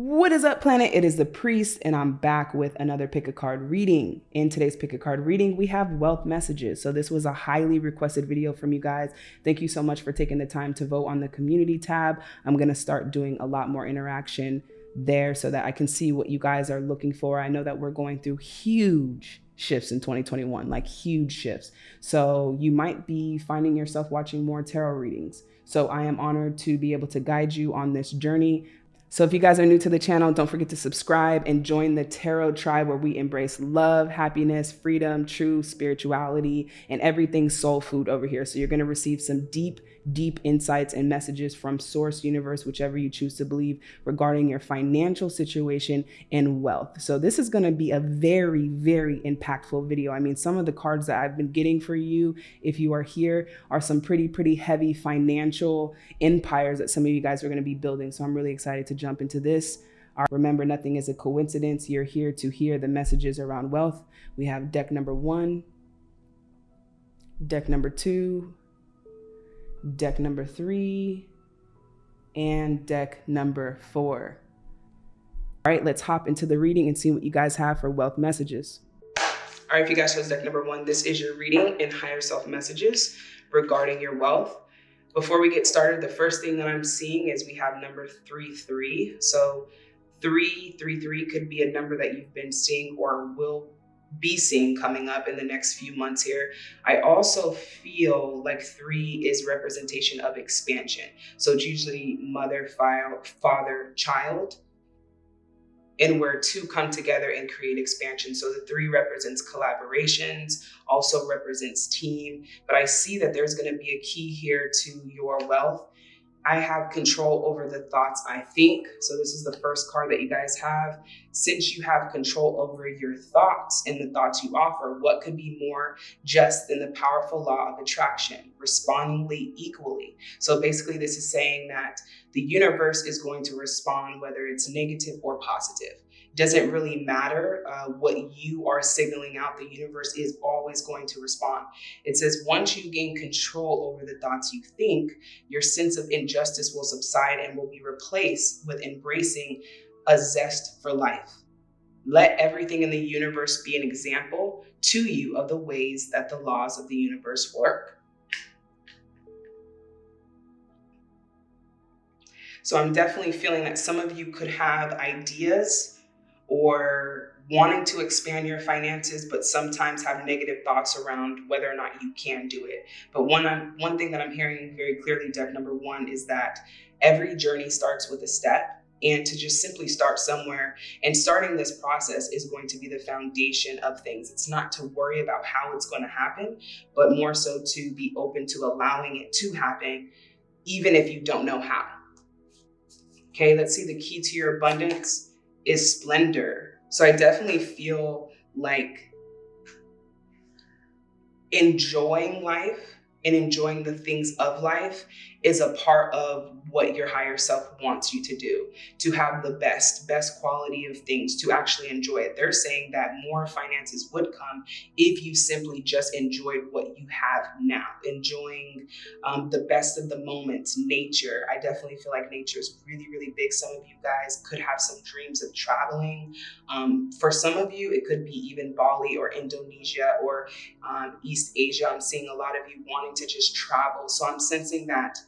What is up, planet? It is the priest, and I'm back with another pick a card reading. In today's pick a card reading, we have wealth messages. So, this was a highly requested video from you guys. Thank you so much for taking the time to vote on the community tab. I'm going to start doing a lot more interaction there so that I can see what you guys are looking for. I know that we're going through huge shifts in 2021, like huge shifts. So, you might be finding yourself watching more tarot readings. So, I am honored to be able to guide you on this journey. So if you guys are new to the channel, don't forget to subscribe and join the Tarot Tribe where we embrace love, happiness, freedom, true spirituality, and everything soul food over here. So you're going to receive some deep deep insights and messages from source universe whichever you choose to believe regarding your financial situation and wealth. So this is going to be a very very impactful video. I mean some of the cards that i've been getting for you if you are here are some pretty pretty heavy financial empires that some of you guys are going to be building. So i'm really excited to jump into this Remember, nothing is a coincidence. You're here to hear the messages around wealth. We have deck number one, deck number two, deck number three, and deck number four. All right, let's hop into the reading and see what you guys have for wealth messages. All right, if you guys chose deck number one, this is your reading in higher self messages regarding your wealth. Before we get started, the first thing that I'm seeing is we have number three, three. So three, three, three could be a number that you've been seeing or will be seeing coming up in the next few months here. I also feel like three is representation of expansion. So it's usually mother, file, father, child, and where two come together and create expansion. So the three represents collaborations, also represents team. But I see that there's going to be a key here to your wealth I have control over the thoughts I think. So this is the first card that you guys have. Since you have control over your thoughts and the thoughts you offer, what could be more just than the powerful law of attraction, respondingly equally? So basically this is saying that the universe is going to respond whether it's negative or positive doesn't really matter uh, what you are signaling out. The universe is always going to respond. It says once you gain control over the thoughts you think, your sense of injustice will subside and will be replaced with embracing a zest for life. Let everything in the universe be an example to you of the ways that the laws of the universe work. So I'm definitely feeling that some of you could have ideas or wanting to expand your finances, but sometimes have negative thoughts around whether or not you can do it. But one, one thing that I'm hearing very clearly, deck number one, is that every journey starts with a step and to just simply start somewhere. And starting this process is going to be the foundation of things. It's not to worry about how it's going to happen, but more so to be open to allowing it to happen, even if you don't know how. Okay, let's see the key to your abundance is splendor. So I definitely feel like enjoying life and enjoying the things of life is a part of what your higher self wants you to do to have the best best quality of things to actually enjoy it. They're saying that more finances would come if you simply just enjoyed what you have now. Enjoying um, the best of the moments nature. I definitely feel like nature is really really big. Some of you guys could have some dreams of traveling. Um, for some of you it could be even bali or indonesia or um, east asia. I'm seeing a lot of you wanting to just travel. So i'm sensing that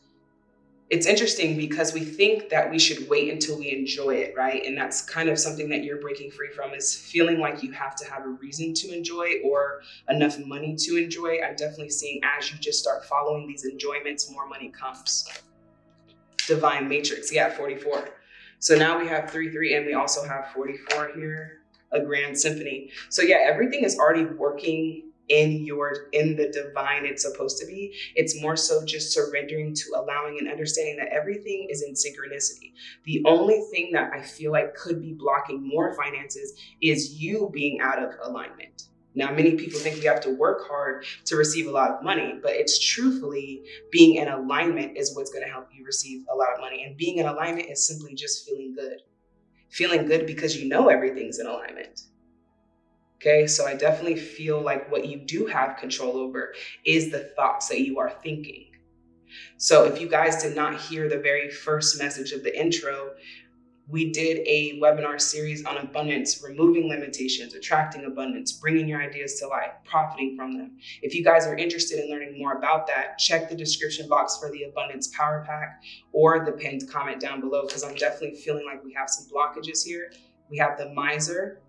it's interesting because we think that we should wait until we enjoy it, right? And that's kind of something that you're breaking free from is feeling like you have to have a reason to enjoy or enough money to enjoy. I'm definitely seeing as you just start following these enjoyments, more money comes. Divine Matrix, yeah, 44. So now we have 3 3 and we also have 44 here, a grand symphony. So yeah, everything is already working in your in the divine it's supposed to be it's more so just surrendering to allowing and understanding that everything is in synchronicity the only thing that i feel like could be blocking more finances is you being out of alignment now, many people think we have to work hard to receive a lot of money, but it's truthfully being in alignment is what's going to help you receive a lot of money. And being in alignment is simply just feeling good. Feeling good because you know everything's in alignment. Okay, so I definitely feel like what you do have control over is the thoughts that you are thinking. So if you guys did not hear the very first message of the intro, we did a webinar series on abundance, removing limitations, attracting abundance, bringing your ideas to life, profiting from them. If you guys are interested in learning more about that, check the description box for the Abundance Power Pack or the pinned comment down below because I'm definitely feeling like we have some blockages here. We have the miser.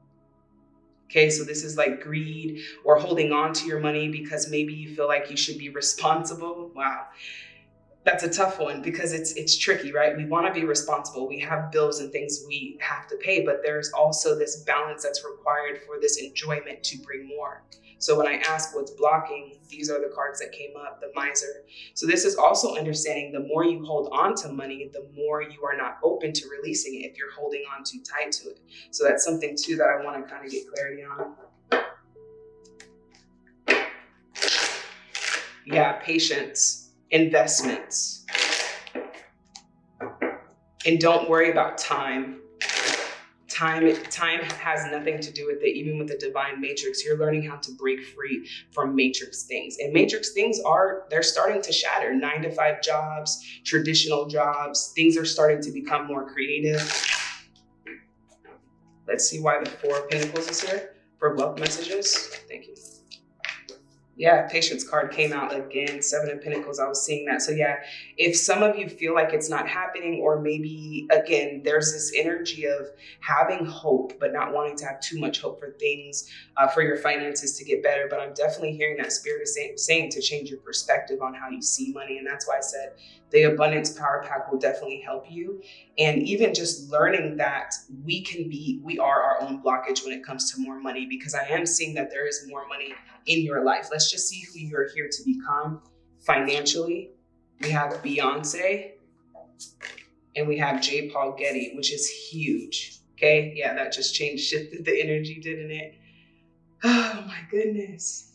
Okay, so this is like greed or holding on to your money because maybe you feel like you should be responsible. Wow that's a tough one because it's it's tricky, right? We want to be responsible. We have bills and things we have to pay, but there's also this balance that's required for this enjoyment to bring more. So when I ask what's blocking, these are the cards that came up, the miser. So this is also understanding the more you hold on to money, the more you are not open to releasing it if you're holding on too tight to it. So that's something too that I want to kind of get clarity on. Yeah, patience investments. And don't worry about time. Time, time has nothing to do with it, even with the divine matrix. You're learning how to break free from matrix things. And matrix things are, they're starting to shatter. Nine to five jobs, traditional jobs, things are starting to become more creative. Let's see why the Four of Pentacles is here for wealth messages. Thank you yeah, patience card came out again, seven of pentacles. I was seeing that. So yeah, if some of you feel like it's not happening, or maybe again, there's this energy of having hope, but not wanting to have too much hope for things, uh, for your finances to get better. But I'm definitely hearing that spirit is saying, saying to change your perspective on how you see money. And that's why I said the abundance power pack will definitely help you. And even just learning that we can be, we are our own blockage when it comes to more money, because I am seeing that there is more money in your life. Let's just see who you're here to become financially. We have Beyonce and we have J. Paul Getty, which is huge. Okay. Yeah, that just changed, shifted the energy, didn't it? Oh my goodness.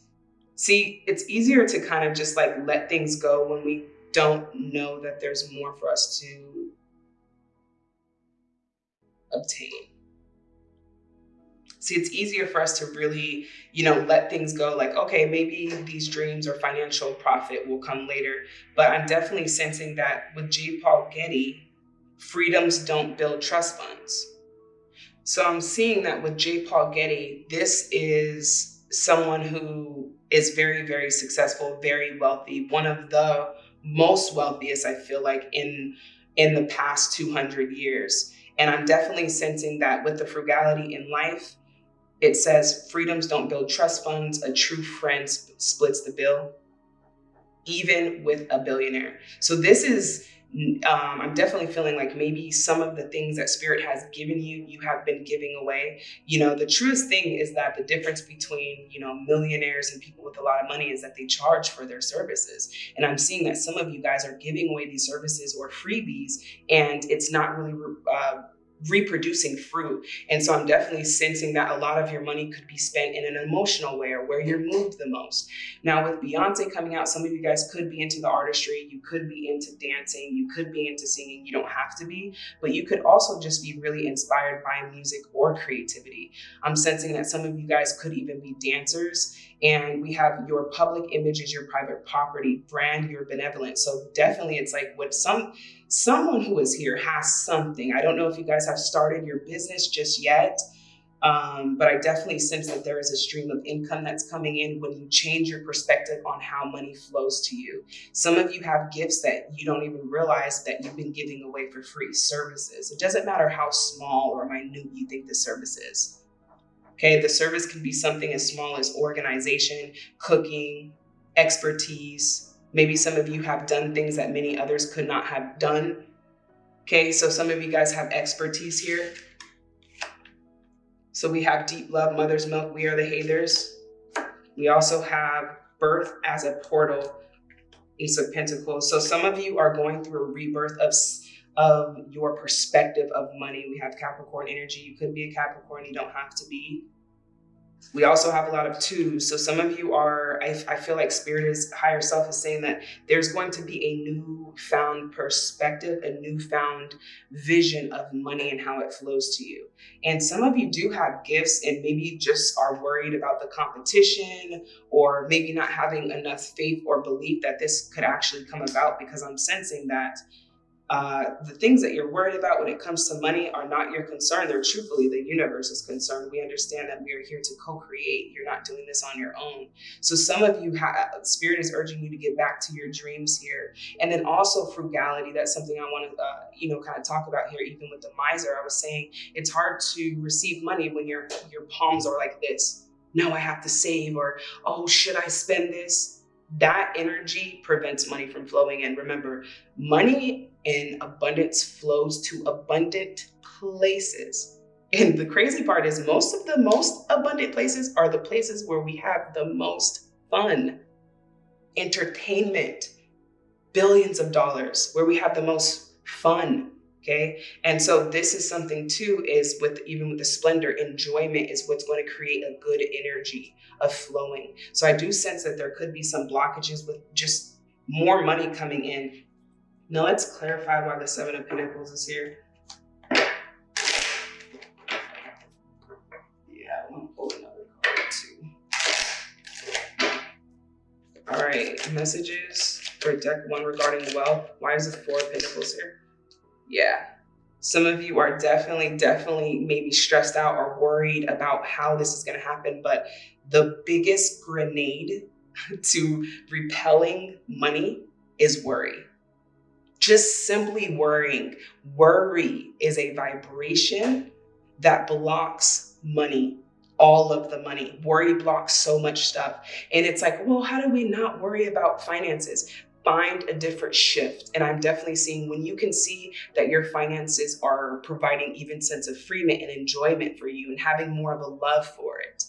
See, it's easier to kind of just like let things go when we don't know that there's more for us to obtain. See, it's easier for us to really, you know, let things go like, okay, maybe these dreams or financial profit will come later. But I'm definitely sensing that with J. Paul Getty, freedoms don't build trust funds. So I'm seeing that with J. Paul Getty, this is someone who is very, very successful, very wealthy, one of the most wealthiest, I feel like, in in the past 200 years. And I'm definitely sensing that with the frugality in life, it says freedoms don't build trust funds. A true friend splits the bill, even with a billionaire. So this is, um, I'm definitely feeling like maybe some of the things that spirit has given you, you have been giving away. You know, the truest thing is that the difference between, you know, millionaires and people with a lot of money is that they charge for their services. And I'm seeing that some of you guys are giving away these services or freebies and it's not really, uh, reproducing fruit. And so I'm definitely sensing that a lot of your money could be spent in an emotional way or where you're moved the most. Now with Beyonce coming out, some of you guys could be into the artistry, you could be into dancing, you could be into singing, you don't have to be, but you could also just be really inspired by music or creativity. I'm sensing that some of you guys could even be dancers and we have your public image is your private property, brand your benevolence. So definitely it's like what some someone who is here has something. I don't know if you guys have started your business just yet, um, but I definitely sense that there is a stream of income that's coming in when you change your perspective on how money flows to you. Some of you have gifts that you don't even realize that you've been giving away for free services. It doesn't matter how small or minute you think the service is. Okay, the service can be something as small as organization, cooking, expertise, Maybe some of you have done things that many others could not have done. Okay, so some of you guys have expertise here. So we have deep love, mother's milk, we are the haters. We also have birth as a portal, Ace of Pentacles. So some of you are going through a rebirth of, of your perspective of money. We have Capricorn energy. You could be a Capricorn, you don't have to be. We also have a lot of twos. So some of you are, I, I, feel like spirit is higher self is saying that there's going to be a newfound perspective, a newfound vision of money and how it flows to you. And some of you do have gifts and maybe just are worried about the competition or maybe not having enough faith or belief that this could actually come about because I'm sensing that uh, the things that you're worried about when it comes to money are not your concern. They're truthfully the universe is concerned. We understand that we are here to co-create. You're not doing this on your own. So some of you have spirit is urging you to get back to your dreams here, and then also frugality. That's something I want to uh, you know kind of talk about here. Even with the miser, I was saying it's hard to receive money when your your palms are like this. Now I have to save, or oh, should I spend this? that energy prevents money from flowing in. Remember, money in abundance flows to abundant places. And the crazy part is most of the most abundant places are the places where we have the most fun, entertainment, billions of dollars, where we have the most fun. Okay. And so this is something too, is with even with the splendor, enjoyment is what's going to create a good energy of flowing. So I do sense that there could be some blockages with just more money coming in. Now let's clarify why the Seven of Pentacles is here. Yeah, I want to pull another card too. All right, messages for deck one regarding wealth. Why is the Four of Pentacles here? Yeah, some of you are definitely, definitely maybe stressed out or worried about how this is going to happen, but the biggest grenade to repelling money is worry. Just simply worrying. Worry is a vibration that blocks money, all of the money. Worry blocks so much stuff. And it's like, well, how do we not worry about finances? Find a different shift. And I'm definitely seeing when you can see that your finances are providing even sense of freedom and enjoyment for you and having more of a love for it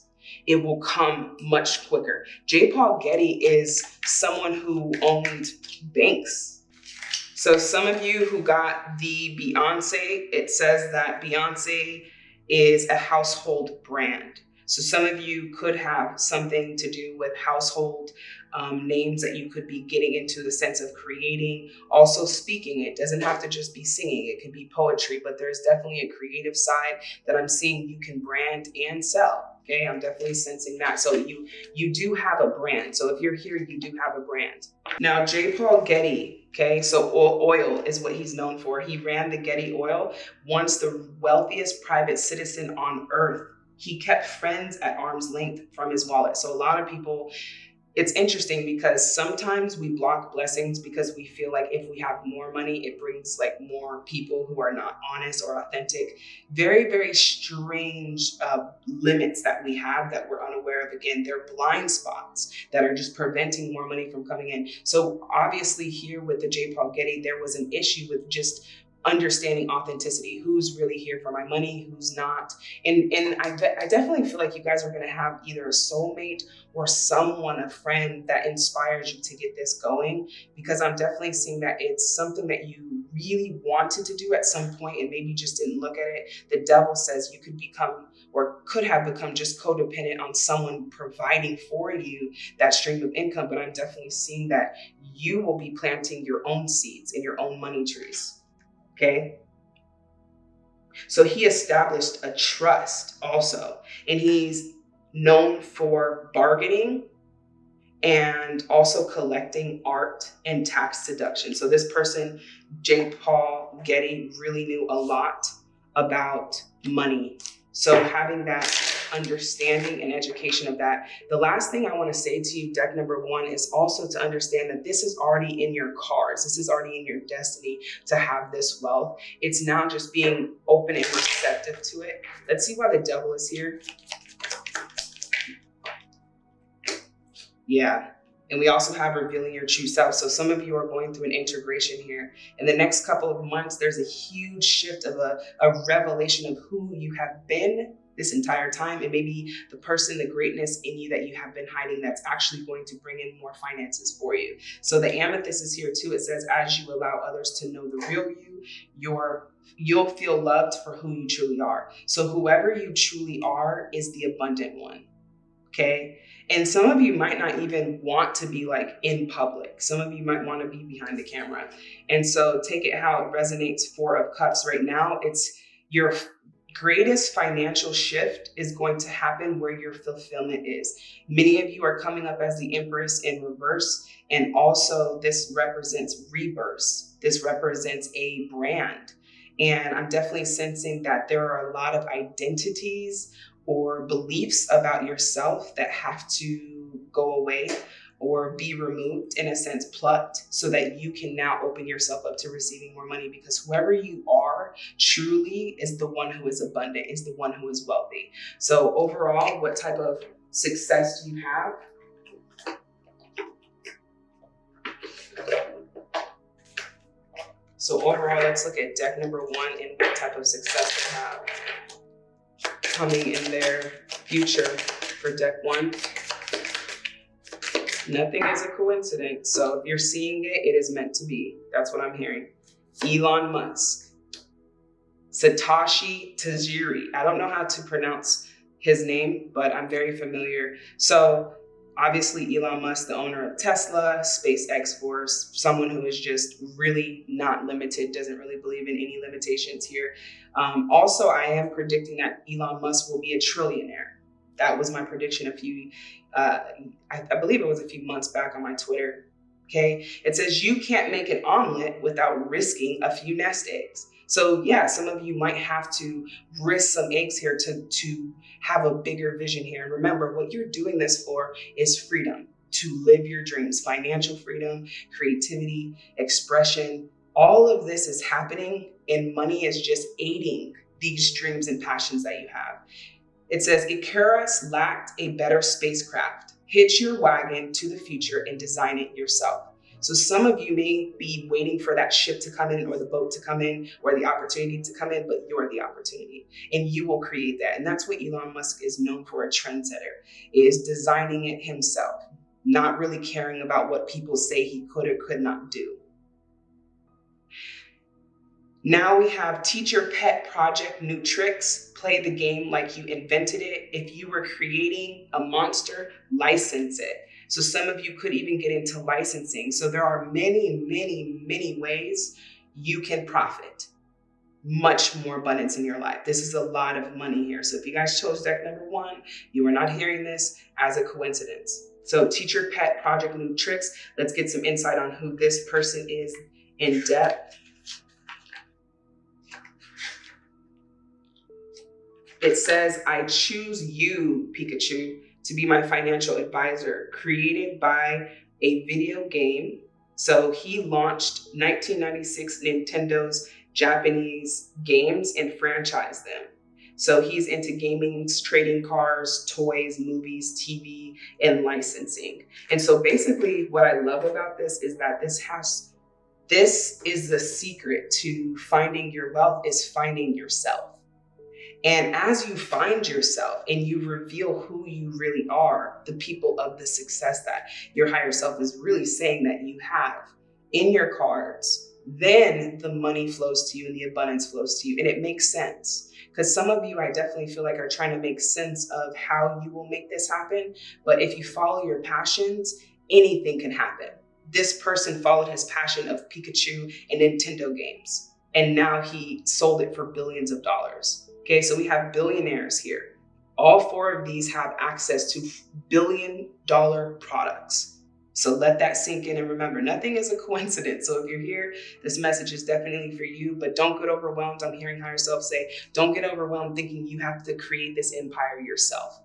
it will come much quicker. J. Paul Getty is someone who owned banks. So some of you who got the Beyonce, it says that Beyonce is a household brand. So some of you could have something to do with household um, names that you could be getting into the sense of creating, also speaking. It doesn't have to just be singing, it could be poetry, but there's definitely a creative side that I'm seeing you can brand and sell. Okay, I'm definitely sensing that. So you you do have a brand. So if you're here, you do have a brand. Now, J. Paul Getty, okay, so oil is what he's known for. He ran the Getty Oil, once the wealthiest private citizen on earth. He kept friends at arm's length from his wallet. So a lot of people it's interesting because sometimes we block blessings because we feel like if we have more money, it brings like more people who are not honest or authentic. Very, very strange uh, limits that we have that we're unaware of. Again, they're blind spots that are just preventing more money from coming in. So obviously here with the J. Paul Getty, there was an issue with just understanding authenticity who's really here for my money who's not. And and i, I definitely feel like you guys are going to have either a soulmate or someone a friend that inspires you to get this going because i'm definitely seeing that it's something that you really wanted to do at some point and maybe just didn't look at it. The devil says you could become or could have become just codependent on someone providing for you that stream of income but i'm definitely seeing that you will be planting your own seeds in your own money trees Okay. So he established a trust also, and he's known for bargaining and also collecting art and tax deduction. So this person, J. Paul Getty, really knew a lot about money. So having that understanding and education of that. The last thing I want to say to you, deck number one, is also to understand that this is already in your cards. This is already in your destiny to have this wealth. It's now just being open and receptive to it. Let's see why the devil is here. Yeah, and we also have revealing your true self. So some of you are going through an integration here. In the next couple of months, there's a huge shift of a, a revelation of who you have been this entire time. It may be the person, the greatness in you that you have been hiding that's actually going to bring in more finances for you. So the amethyst is here too. It says, as you allow others to know the real you, your you'll feel loved for who you truly are. So whoever you truly are is the abundant one. Okay. And some of you might not even want to be like in public. Some of you might want to be behind the camera. And so take it how it resonates. Four of Cups right now, it's you're greatest financial shift is going to happen where your fulfillment is. Many of you are coming up as the Empress in reverse, and also this represents rebirth. This represents a brand. And I'm definitely sensing that there are a lot of identities or beliefs about yourself that have to go away or be removed in a sense plucked so that you can now open yourself up to receiving more money because whoever you are truly is the one who is abundant is the one who is wealthy. So overall what type of success do you have? So overall let's look at deck number one and what type of success they have coming in their future for deck one Nothing is a coincidence. So if you're seeing it, it is meant to be. That's what I'm hearing. Elon Musk, Satoshi Tajiri. I don't know how to pronounce his name, but I'm very familiar. So obviously Elon Musk, the owner of Tesla, SpaceX Force, someone who is just really not limited, doesn't really believe in any limitations here. Um, also, I am predicting that Elon Musk will be a trillionaire. That was my prediction a few, uh, I, I believe it was a few months back on my Twitter. Okay, it says you can't make an omelet without risking a few nest eggs. So yeah, some of you might have to risk some eggs here to, to have a bigger vision here. And remember, what you're doing this for is freedom to live your dreams, financial freedom, creativity, expression. All of this is happening and money is just aiding these dreams and passions that you have. It says, Icarus lacked a better spacecraft. Hitch your wagon to the future and design it yourself. So some of you may be waiting for that ship to come in or the boat to come in or the opportunity to come in, but you're the opportunity and you will create that. And that's what Elon Musk is known for, a trendsetter, is designing it himself, not really caring about what people say he could or could not do. Now we have Teach Your Pet Project New Tricks. Play the game like you invented it. If you were creating a monster, license it. So some of you could even get into licensing. So there are many, many, many ways you can profit much more abundance in your life. This is a lot of money here. So if you guys chose deck number one, you are not hearing this as a coincidence. So Teach Your Pet Project New Tricks. Let's get some insight on who this person is in depth. It says, I choose you, Pikachu, to be my financial advisor, created by a video game. So he launched 1996 Nintendo's Japanese games and franchised them. So he's into gaming, trading cars, toys, movies, TV, and licensing. And so basically what I love about this is that this has, this is the secret to finding your wealth is finding yourself. And as you find yourself and you reveal who you really are, the people of the success that your higher self is really saying that you have in your cards, then the money flows to you and the abundance flows to you. And it makes sense. Because some of you, I definitely feel like are trying to make sense of how you will make this happen. But if you follow your passions, anything can happen. This person followed his passion of Pikachu and Nintendo games. And now he sold it for billions of dollars. Okay, so we have billionaires here. All four of these have access to billion dollar products. So let that sink in and remember, nothing is a coincidence. So if you're here, this message is definitely for you, but don't get overwhelmed. I'm hearing higher self say, don't get overwhelmed thinking you have to create this empire yourself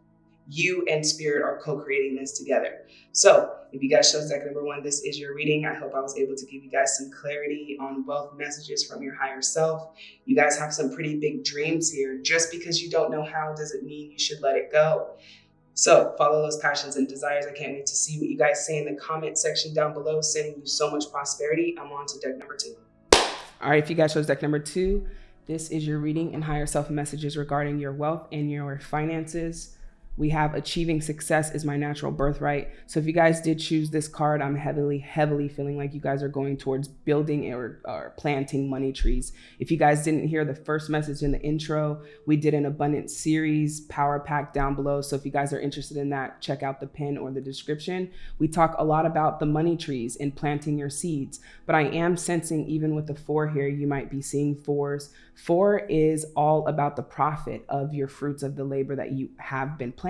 you and spirit are co-creating this together. So if you guys chose deck number one, this is your reading. I hope I was able to give you guys some clarity on wealth messages from your higher self. You guys have some pretty big dreams here. Just because you don't know how doesn't mean you should let it go. So follow those passions and desires. I can't wait to see what you guys say in the comment section down below. Sending you so much prosperity. I'm on to deck number two. All right, if you guys chose deck number two, this is your reading and higher self messages regarding your wealth and your finances. We have achieving success is my natural birthright. So if you guys did choose this card, I'm heavily, heavily feeling like you guys are going towards building or, or planting money trees. If you guys didn't hear the first message in the intro, we did an abundance series power pack down below. So if you guys are interested in that, check out the pin or the description. We talk a lot about the money trees and planting your seeds, but I am sensing even with the four here, you might be seeing fours. Four is all about the profit of your fruits of the labor that you have been planting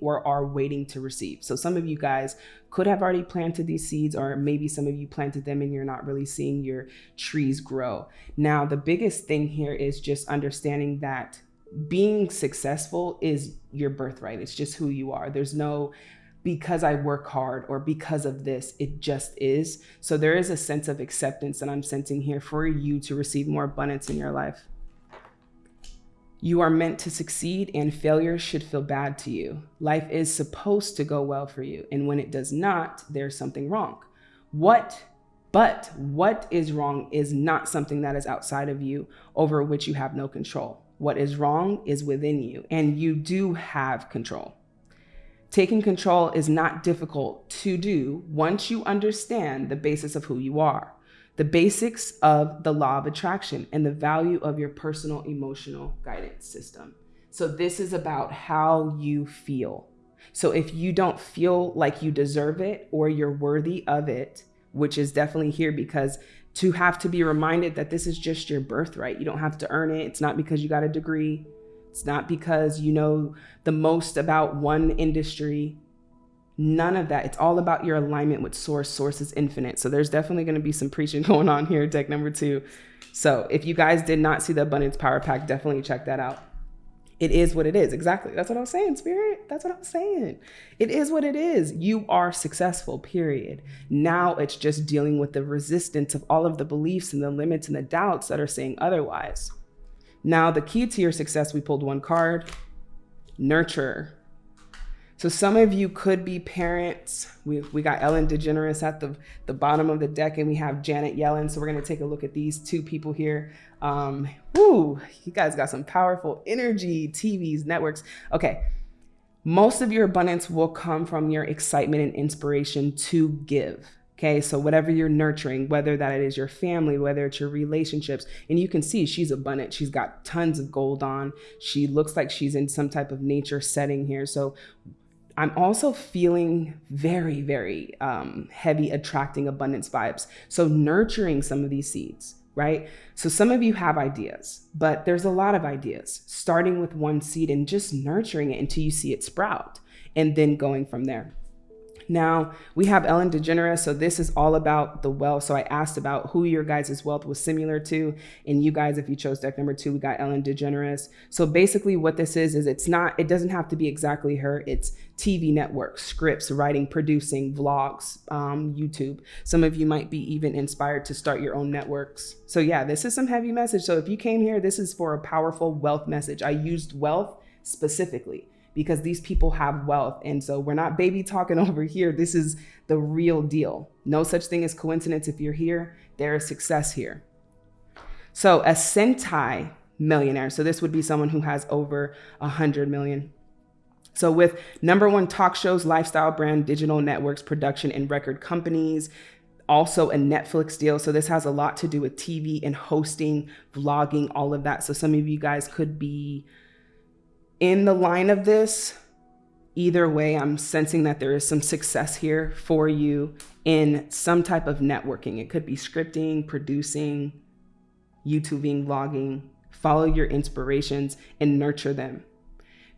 or are waiting to receive. So some of you guys could have already planted these seeds, or maybe some of you planted them and you're not really seeing your trees grow. Now, the biggest thing here is just understanding that being successful is your birthright. It's just who you are. There's no because I work hard or because of this, it just is. So there is a sense of acceptance that I'm sensing here for you to receive more abundance in your life. You are meant to succeed, and failure should feel bad to you. Life is supposed to go well for you, and when it does not, there's something wrong. What, but what is wrong is not something that is outside of you over which you have no control. What is wrong is within you, and you do have control. Taking control is not difficult to do once you understand the basis of who you are the basics of the law of attraction and the value of your personal emotional guidance system. So, this is about how you feel. So, if you don't feel like you deserve it or you're worthy of it, which is definitely here because to have to be reminded that this is just your birthright, you don't have to earn it. It's not because you got a degree, it's not because you know the most about one industry. None of that. It's all about your alignment with source. Source is infinite. So there's definitely going to be some preaching going on here, deck number two. So if you guys did not see the abundance power pack, definitely check that out. It is what it is. Exactly. That's what I'm saying, spirit. That's what I'm saying. It is what it is. You are successful, period. Now it's just dealing with the resistance of all of the beliefs and the limits and the doubts that are saying otherwise. Now, the key to your success, we pulled one card nurture so some of you could be parents. We, we got Ellen DeGeneres at the, the bottom of the deck and we have Janet Yellen. So we're going to take a look at these two people here. Um, woo, you guys got some powerful energy, TVs, networks. Okay. Most of your abundance will come from your excitement and inspiration to give. Okay, so whatever you're nurturing, whether that is your family, whether it's your relationships, and you can see she's abundant. She's got tons of gold on. She looks like she's in some type of nature setting here. So I'm also feeling very, very um, heavy attracting abundance vibes. So nurturing some of these seeds, right? So some of you have ideas, but there's a lot of ideas, starting with one seed and just nurturing it until you see it sprout and then going from there. Now we have Ellen DeGeneres. So this is all about the wealth. So I asked about who your guys' wealth was similar to. And you guys, if you chose deck number two, we got Ellen DeGeneres. So basically what this is, is it's not, it doesn't have to be exactly her. It's TV networks, scripts, writing, producing, vlogs, um, YouTube. Some of you might be even inspired to start your own networks. So yeah, this is some heavy message. So if you came here, this is for a powerful wealth message. I used wealth specifically because these people have wealth. And so we're not baby talking over here. This is the real deal. No such thing as coincidence. If you're here, there is success here. So a centi millionaire. So this would be someone who has over a hundred million. So with number one talk shows, lifestyle brand, digital networks, production and record companies, also a Netflix deal. So this has a lot to do with TV and hosting, vlogging, all of that. So some of you guys could be in the line of this, either way, I'm sensing that there is some success here for you in some type of networking. It could be scripting, producing, YouTubing, vlogging. Follow your inspirations and nurture them.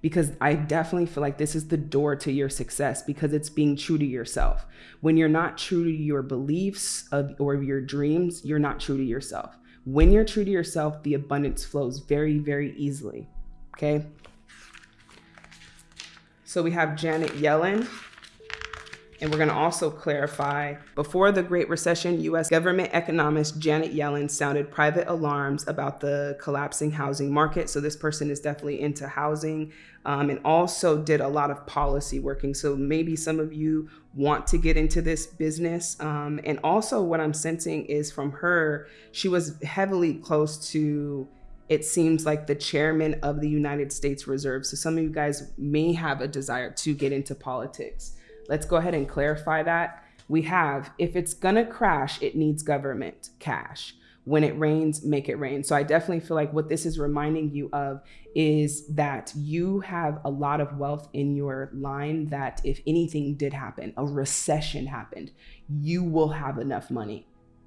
Because I definitely feel like this is the door to your success because it's being true to yourself. When you're not true to your beliefs of, or your dreams, you're not true to yourself. When you're true to yourself, the abundance flows very, very easily. Okay. So we have Janet Yellen. And we're going to also clarify before the Great Recession, US government economist Janet Yellen sounded private alarms about the collapsing housing market. So, this person is definitely into housing um, and also did a lot of policy working. So, maybe some of you want to get into this business. Um, and also, what I'm sensing is from her, she was heavily close to it seems like the chairman of the United States Reserve. So some of you guys may have a desire to get into politics. Let's go ahead and clarify that. We have, if it's gonna crash, it needs government cash. When it rains, make it rain. So I definitely feel like what this is reminding you of is that you have a lot of wealth in your line that if anything did happen, a recession happened, you will have enough money.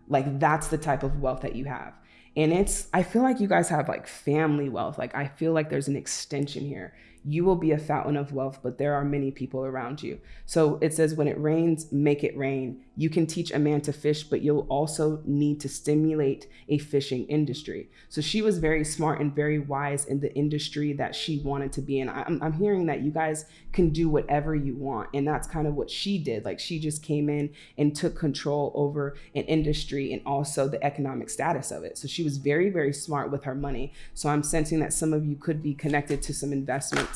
Like that's the type of wealth that you have. And it's, I feel like you guys have like family wealth. Like I feel like there's an extension here. You will be a fountain of wealth, but there are many people around you. So it says, when it rains, make it rain. You can teach a man to fish, but you'll also need to stimulate a fishing industry. So she was very smart and very wise in the industry that she wanted to be in. I'm, I'm hearing that you guys can do whatever you want. And that's kind of what she did. Like she just came in and took control over an industry and also the economic status of it. So she was very, very smart with her money. So I'm sensing that some of you could be connected to some investments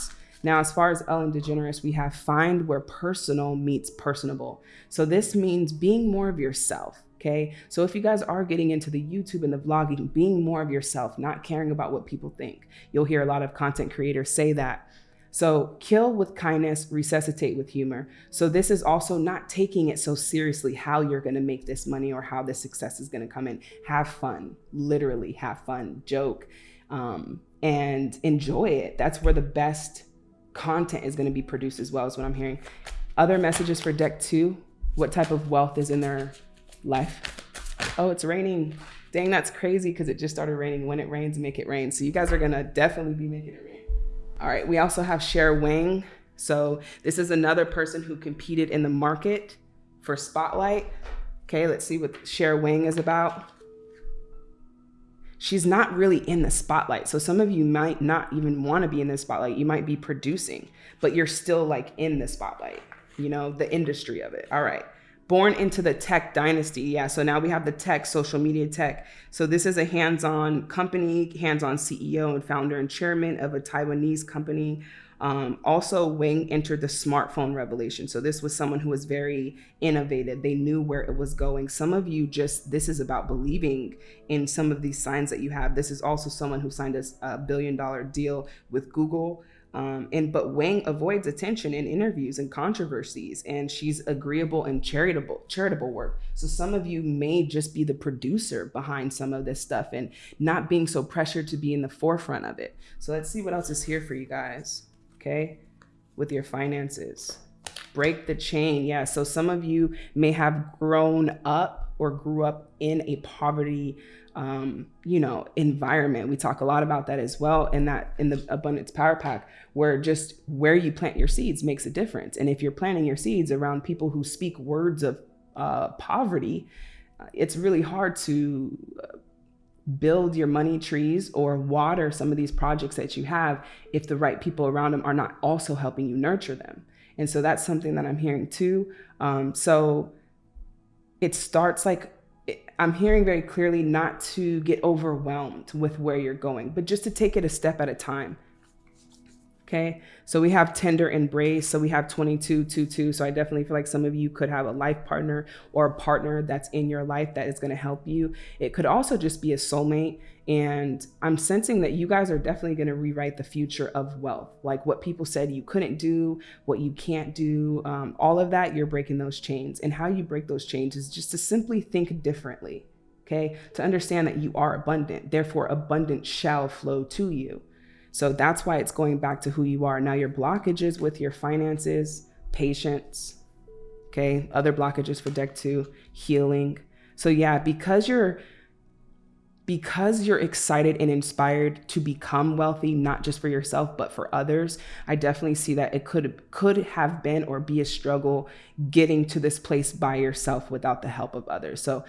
now, as far as Ellen DeGeneres, we have find where personal meets personable. So this means being more of yourself. Okay. So if you guys are getting into the YouTube and the vlogging, being more of yourself, not caring about what people think, you'll hear a lot of content creators say that. So kill with kindness, resuscitate with humor. So this is also not taking it so seriously how you're going to make this money or how this success is going to come in. Have fun, literally have fun, joke, um, and enjoy it. That's where the best content is going to be produced as well, is what I'm hearing. Other messages for deck two what type of wealth is in their life? Oh, it's raining. Dang, that's crazy because it just started raining. When it rains, make it rain. So you guys are going to definitely be making it rain. All right, we also have Cher Wang. So this is another person who competed in the market for Spotlight. Okay, let's see what Cher Wang is about she's not really in the spotlight. So some of you might not even want to be in the spotlight. You might be producing, but you're still like in the spotlight, you know, the industry of it. All right. Born into the tech dynasty. Yeah. So now we have the tech, social media tech. So this is a hands on company, hands on CEO and founder and chairman of a Taiwanese company. Um, also, Wang entered the smartphone revelation. So this was someone who was very innovative. They knew where it was going. Some of you just, this is about believing in some of these signs that you have. This is also someone who signed a, a billion dollar deal with Google. Um, and but Wang avoids attention in interviews and controversies, and she's agreeable and charitable charitable work. So some of you may just be the producer behind some of this stuff and not being so pressured to be in the forefront of it. So let's see what else is here for you guys okay, with your finances. Break the chain. Yeah. So some of you may have grown up or grew up in a poverty um, you know, environment. We talk a lot about that as well in that in the abundance power pack, where just where you plant your seeds makes a difference. And if you're planting your seeds around people who speak words of uh, poverty, uh, it's really hard to uh, build your money trees or water some of these projects that you have if the right people around them are not also helping you nurture them. And so that's something that I'm hearing too. Um, so it starts like I'm hearing very clearly not to get overwhelmed with where you're going, but just to take it a step at a time. Okay. So we have tender embrace. So we have 22, 2, 2. So I definitely feel like some of you could have a life partner or a partner that's in your life that is going to help you. It could also just be a soulmate. And I'm sensing that you guys are definitely going to rewrite the future of wealth. Like what people said you couldn't do, what you can't do, um, all of that, you're breaking those chains. And how you break those chains is just to simply think differently. Okay. To understand that you are abundant. Therefore, abundance shall flow to you. So that's why it's going back to who you are. Now, your blockages with your finances, patience, okay, other blockages for deck two, healing. So, yeah, because you're because you're excited and inspired to become wealthy not just for yourself but for others i definitely see that it could could have been or be a struggle getting to this place by yourself without the help of others so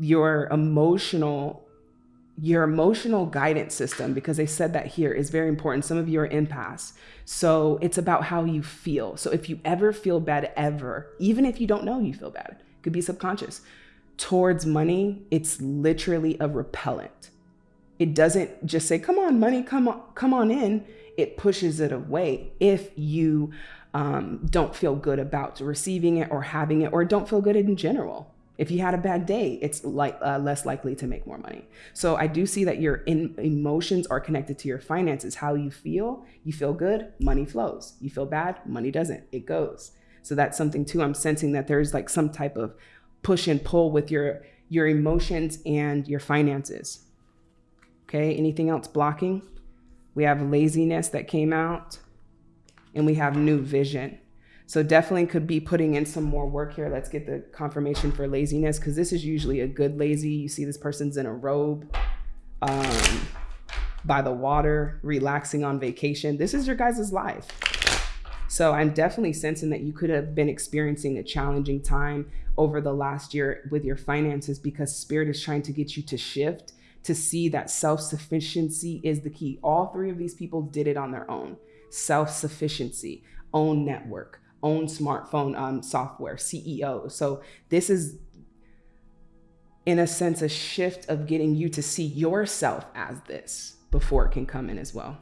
your emotional your emotional guidance system, because they said that here, is very important. Some of you are empaths. So it's about how you feel. So if you ever feel bad, ever, even if you don't know you feel bad, it could be subconscious, towards money, it's literally a repellent. It doesn't just say, come on, money, come on, come on in. It pushes it away if you um, don't feel good about receiving it or having it or don't feel good in general If you had a bad day, it's like uh, less likely to make more money. So I do see that your in, emotions are connected to your finances. How you feel, you feel good, money flows. You feel bad, money doesn't. It goes. So that's something too. I'm sensing that there's like some type of push and pull with your your emotions and your finances. Okay, anything else blocking? We have laziness that came out, and we have new vision. So definitely could be putting in some more work here. Let's get the confirmation for laziness because this is usually a good lazy. You see this person's in a robe um, by the water, relaxing on vacation. This is your guys' life. So I'm definitely sensing that you could have been experiencing a challenging time over the last year with your finances because spirit is trying to get you to shift to see that self-sufficiency is the key. All three of these people did it on their own. Self-sufficiency, own network, own smartphone um, software, CEO. So this is, in a sense, a shift of getting you to see yourself as this before it can come in as well.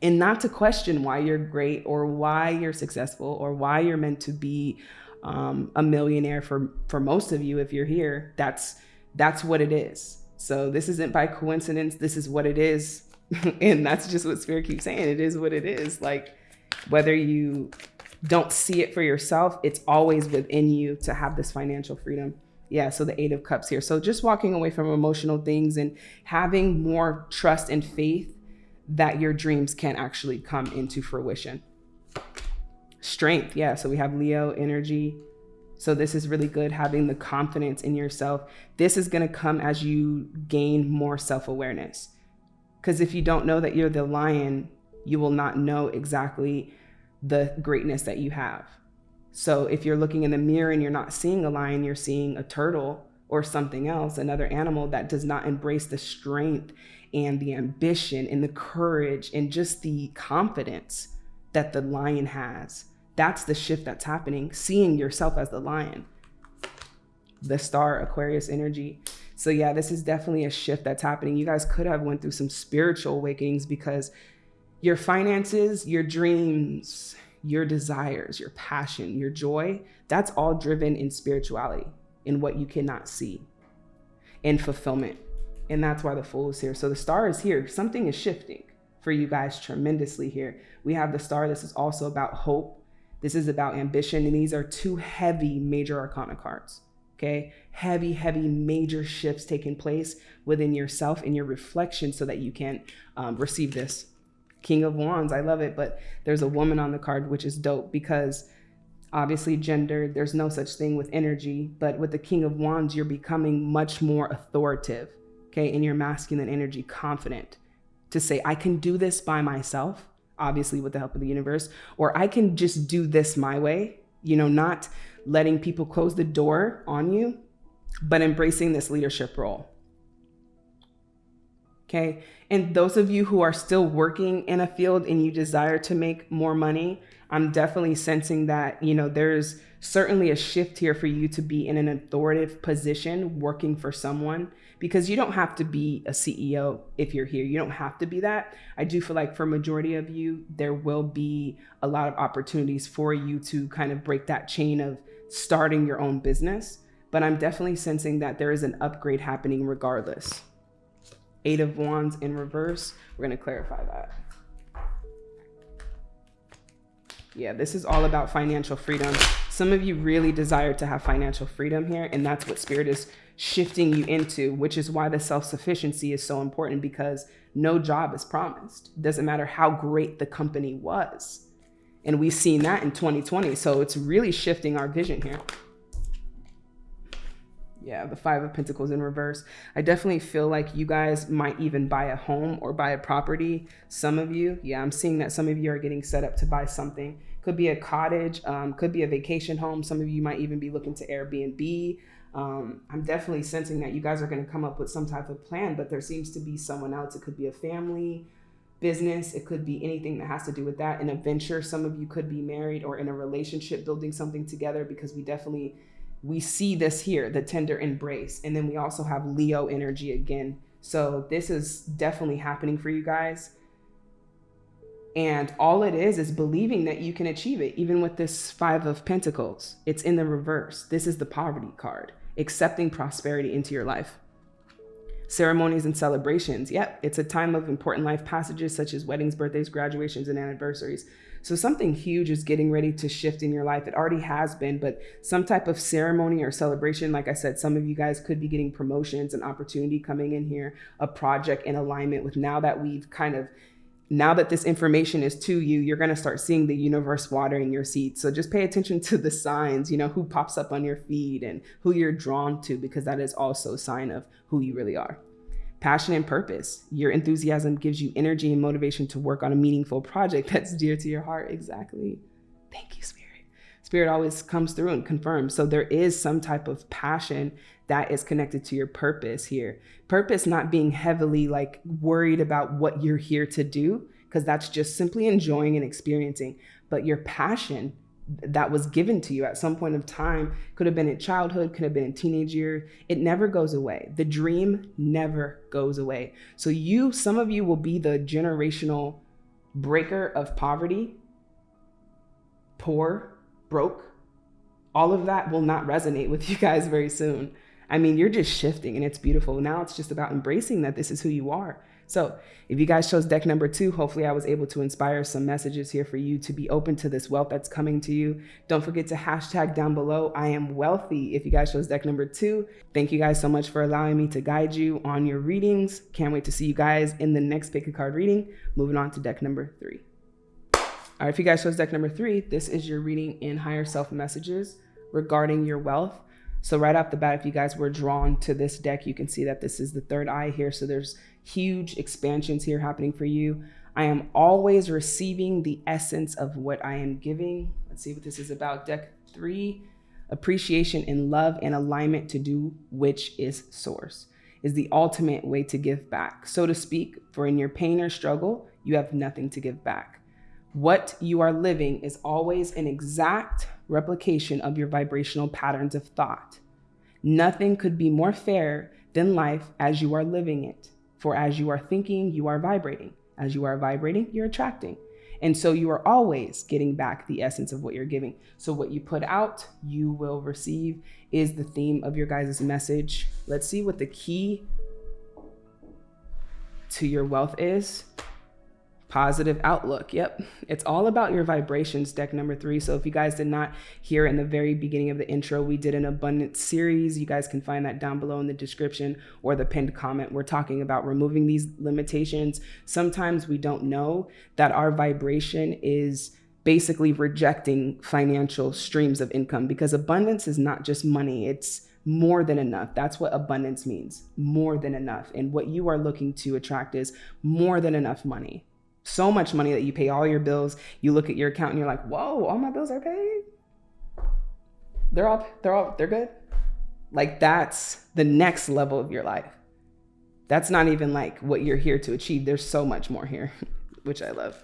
And not to question why you're great or why you're successful or why you're meant to be um, a millionaire for for most of you if you're here. That's that's what it is. So this isn't by coincidence. This is what it is. and that's just what spirit keeps saying. It is what it is. Like whether you don't see it for yourself, it's always within you to have this financial freedom. Yeah, so the Eight of Cups here. So just walking away from emotional things and having more trust and faith that your dreams can actually come into fruition. Strength, yeah. So we have Leo energy. So this is really good having the confidence in yourself. This is going to come as you gain more self-awareness. Cuz if you don't know that you're the lion, you will not know exactly the greatness that you have. So if you're looking in the mirror and you're not seeing a lion, you're seeing a turtle or something else, another animal that does not embrace the strength and the ambition and the courage and just the confidence that the lion has. That's the shift that's happening, seeing yourself as the lion. The star Aquarius energy. So yeah, this is definitely a shift that's happening. You guys could have went through some spiritual awakenings because your finances, your dreams, your desires, your passion, your joy, that's all driven in spirituality, in what you cannot see, in fulfillment. And that's why the fool is here. So the star is here. Something is shifting for you guys tremendously here. We have the star. This is also about hope. This is about ambition. And these are two heavy major arcana cards. Okay. Heavy, heavy major shifts taking place within yourself and your reflection so that you can um, receive this King of Wands. I love it. But there's a woman on the card, which is dope because obviously gender, there's no such thing with energy. But with the King of Wands, you're becoming much more authoritative, okay, in your masculine energy, confident to say, I can do this by myself, obviously with the help of the universe, or I can just do this my way, you know, not letting people close the door on you, but embracing this leadership role. Okay. And those of you who are still working in a field and you desire to make more money, I'm definitely sensing that, you know, there's certainly a shift here for you to be in an authoritative position working for someone because you don't have to be a CEO if you're here. You don't have to be that. I do feel like for majority of you, there will be a lot of opportunities for you to kind of break that chain of starting your own business. But I'm definitely sensing that there is an upgrade happening regardless. Eight of Wands in reverse. We're going to clarify that. Yeah, this is all about financial freedom. Some of you really desire to have financial freedom here, and that's what Spirit is shifting you into, which is why the self-sufficiency is so important because no job is promised. Doesn't matter how great the company was. And we've seen that in 2020. So it's really shifting our vision here. Yeah, the Five of Pentacles in reverse. I definitely feel like you guys might even buy a home or buy a property. Some of you, yeah, I'm seeing that some of you are getting set up to buy something. Could be a cottage, um, could be a vacation home. Some of you might even be looking to Airbnb. Um, I'm definitely sensing that you guys are going to come up with some type of plan, but there seems to be someone else. It could be a family, business. It could be anything that has to do with that. In a venture, some of you could be married or in a relationship, building something together because we definitely we see this here, the tender embrace. And then we also have Leo energy again. So this is definitely happening for you guys. And all it is is believing that you can achieve it, even with this Five of Pentacles. It's in the reverse. This is the poverty card. accepting prosperity into your life. Ceremonies and celebrations. Yep, it's a time of important life passages such as weddings, birthdays, graduations, and anniversaries. So something huge is getting ready to shift in your life. It already has been, but some type of ceremony or celebration, like I said, some of you guys could be getting promotions and opportunity coming in here, a project in alignment with now that we've kind of now that this information is to you, you're going to start seeing the universe watering your seeds. So just pay attention to the signs, you know, who pops up on your feed and who you're drawn to, because that is also a sign of who you really are. Passion and purpose. Your enthusiasm gives you energy and motivation to work on a meaningful project that's dear to your heart. Exactly. Thank you, Spirit. Spirit always comes through and confirms. So there is some type of passion that is connected to your purpose here. Purpose not being heavily like worried about what you're here to do, because that's just simply enjoying and experiencing. But your passion that was given to you at some point of time could have been in childhood, could have been in teenage year. It never goes away. The dream never goes away. So you, some of you will be the generational breaker of poverty, poor, broke, all of that will not resonate with you guys very soon. I mean, you're just shifting and it's beautiful. Now it's just about embracing that this is who you are. So if you guys chose deck number two, hopefully I was able to inspire some messages here for you to be open to this wealth that's coming to you. Don't forget to hashtag down below, I am wealthy. If you guys chose deck number two, thank you guys so much for allowing me to guide you on your readings. Can't wait to see you guys in the next pick a card reading. Moving on to deck number three. All right, if you guys chose deck number three, this is your reading in higher self messages regarding your wealth. So right off the bat, if you guys were drawn to this deck, you can see that this is the third eye here. So there's huge expansions here happening for you. I am always receiving the essence of what I am giving. Let's see what this is about. Deck three, appreciation and love and alignment to do which is source is the ultimate way to give back, so to speak, for in your pain or struggle, you have nothing to give back. What you are living is always an exact replication of your vibrational patterns of thought. Nothing could be more fair than life as you are living it. For as you are thinking, you are vibrating. As you are vibrating, you're attracting. And so you are always getting back the essence of what you're giving. So what you put out, you will receive is the theme of your guys' message. Let's see what the key to your wealth is positive outlook. Yep. It's all about your vibrations, deck number three. So if you guys did not hear in the very beginning of the intro, we did an abundance series. You guys can find that down below in the description or the pinned comment. We're talking about removing these limitations. Sometimes we don't know that our vibration is basically rejecting financial streams of income because abundance is not just money. It's more than enough. That's what abundance means more than enough. And what you are looking to attract is more than enough money so much money that you pay all your bills. You look at your account and you're like, whoa, all my bills are paid. They're all, they're all, they're good. Like that's the next level of your life. That's not even like what you're here to achieve. There's so much more here, which I love.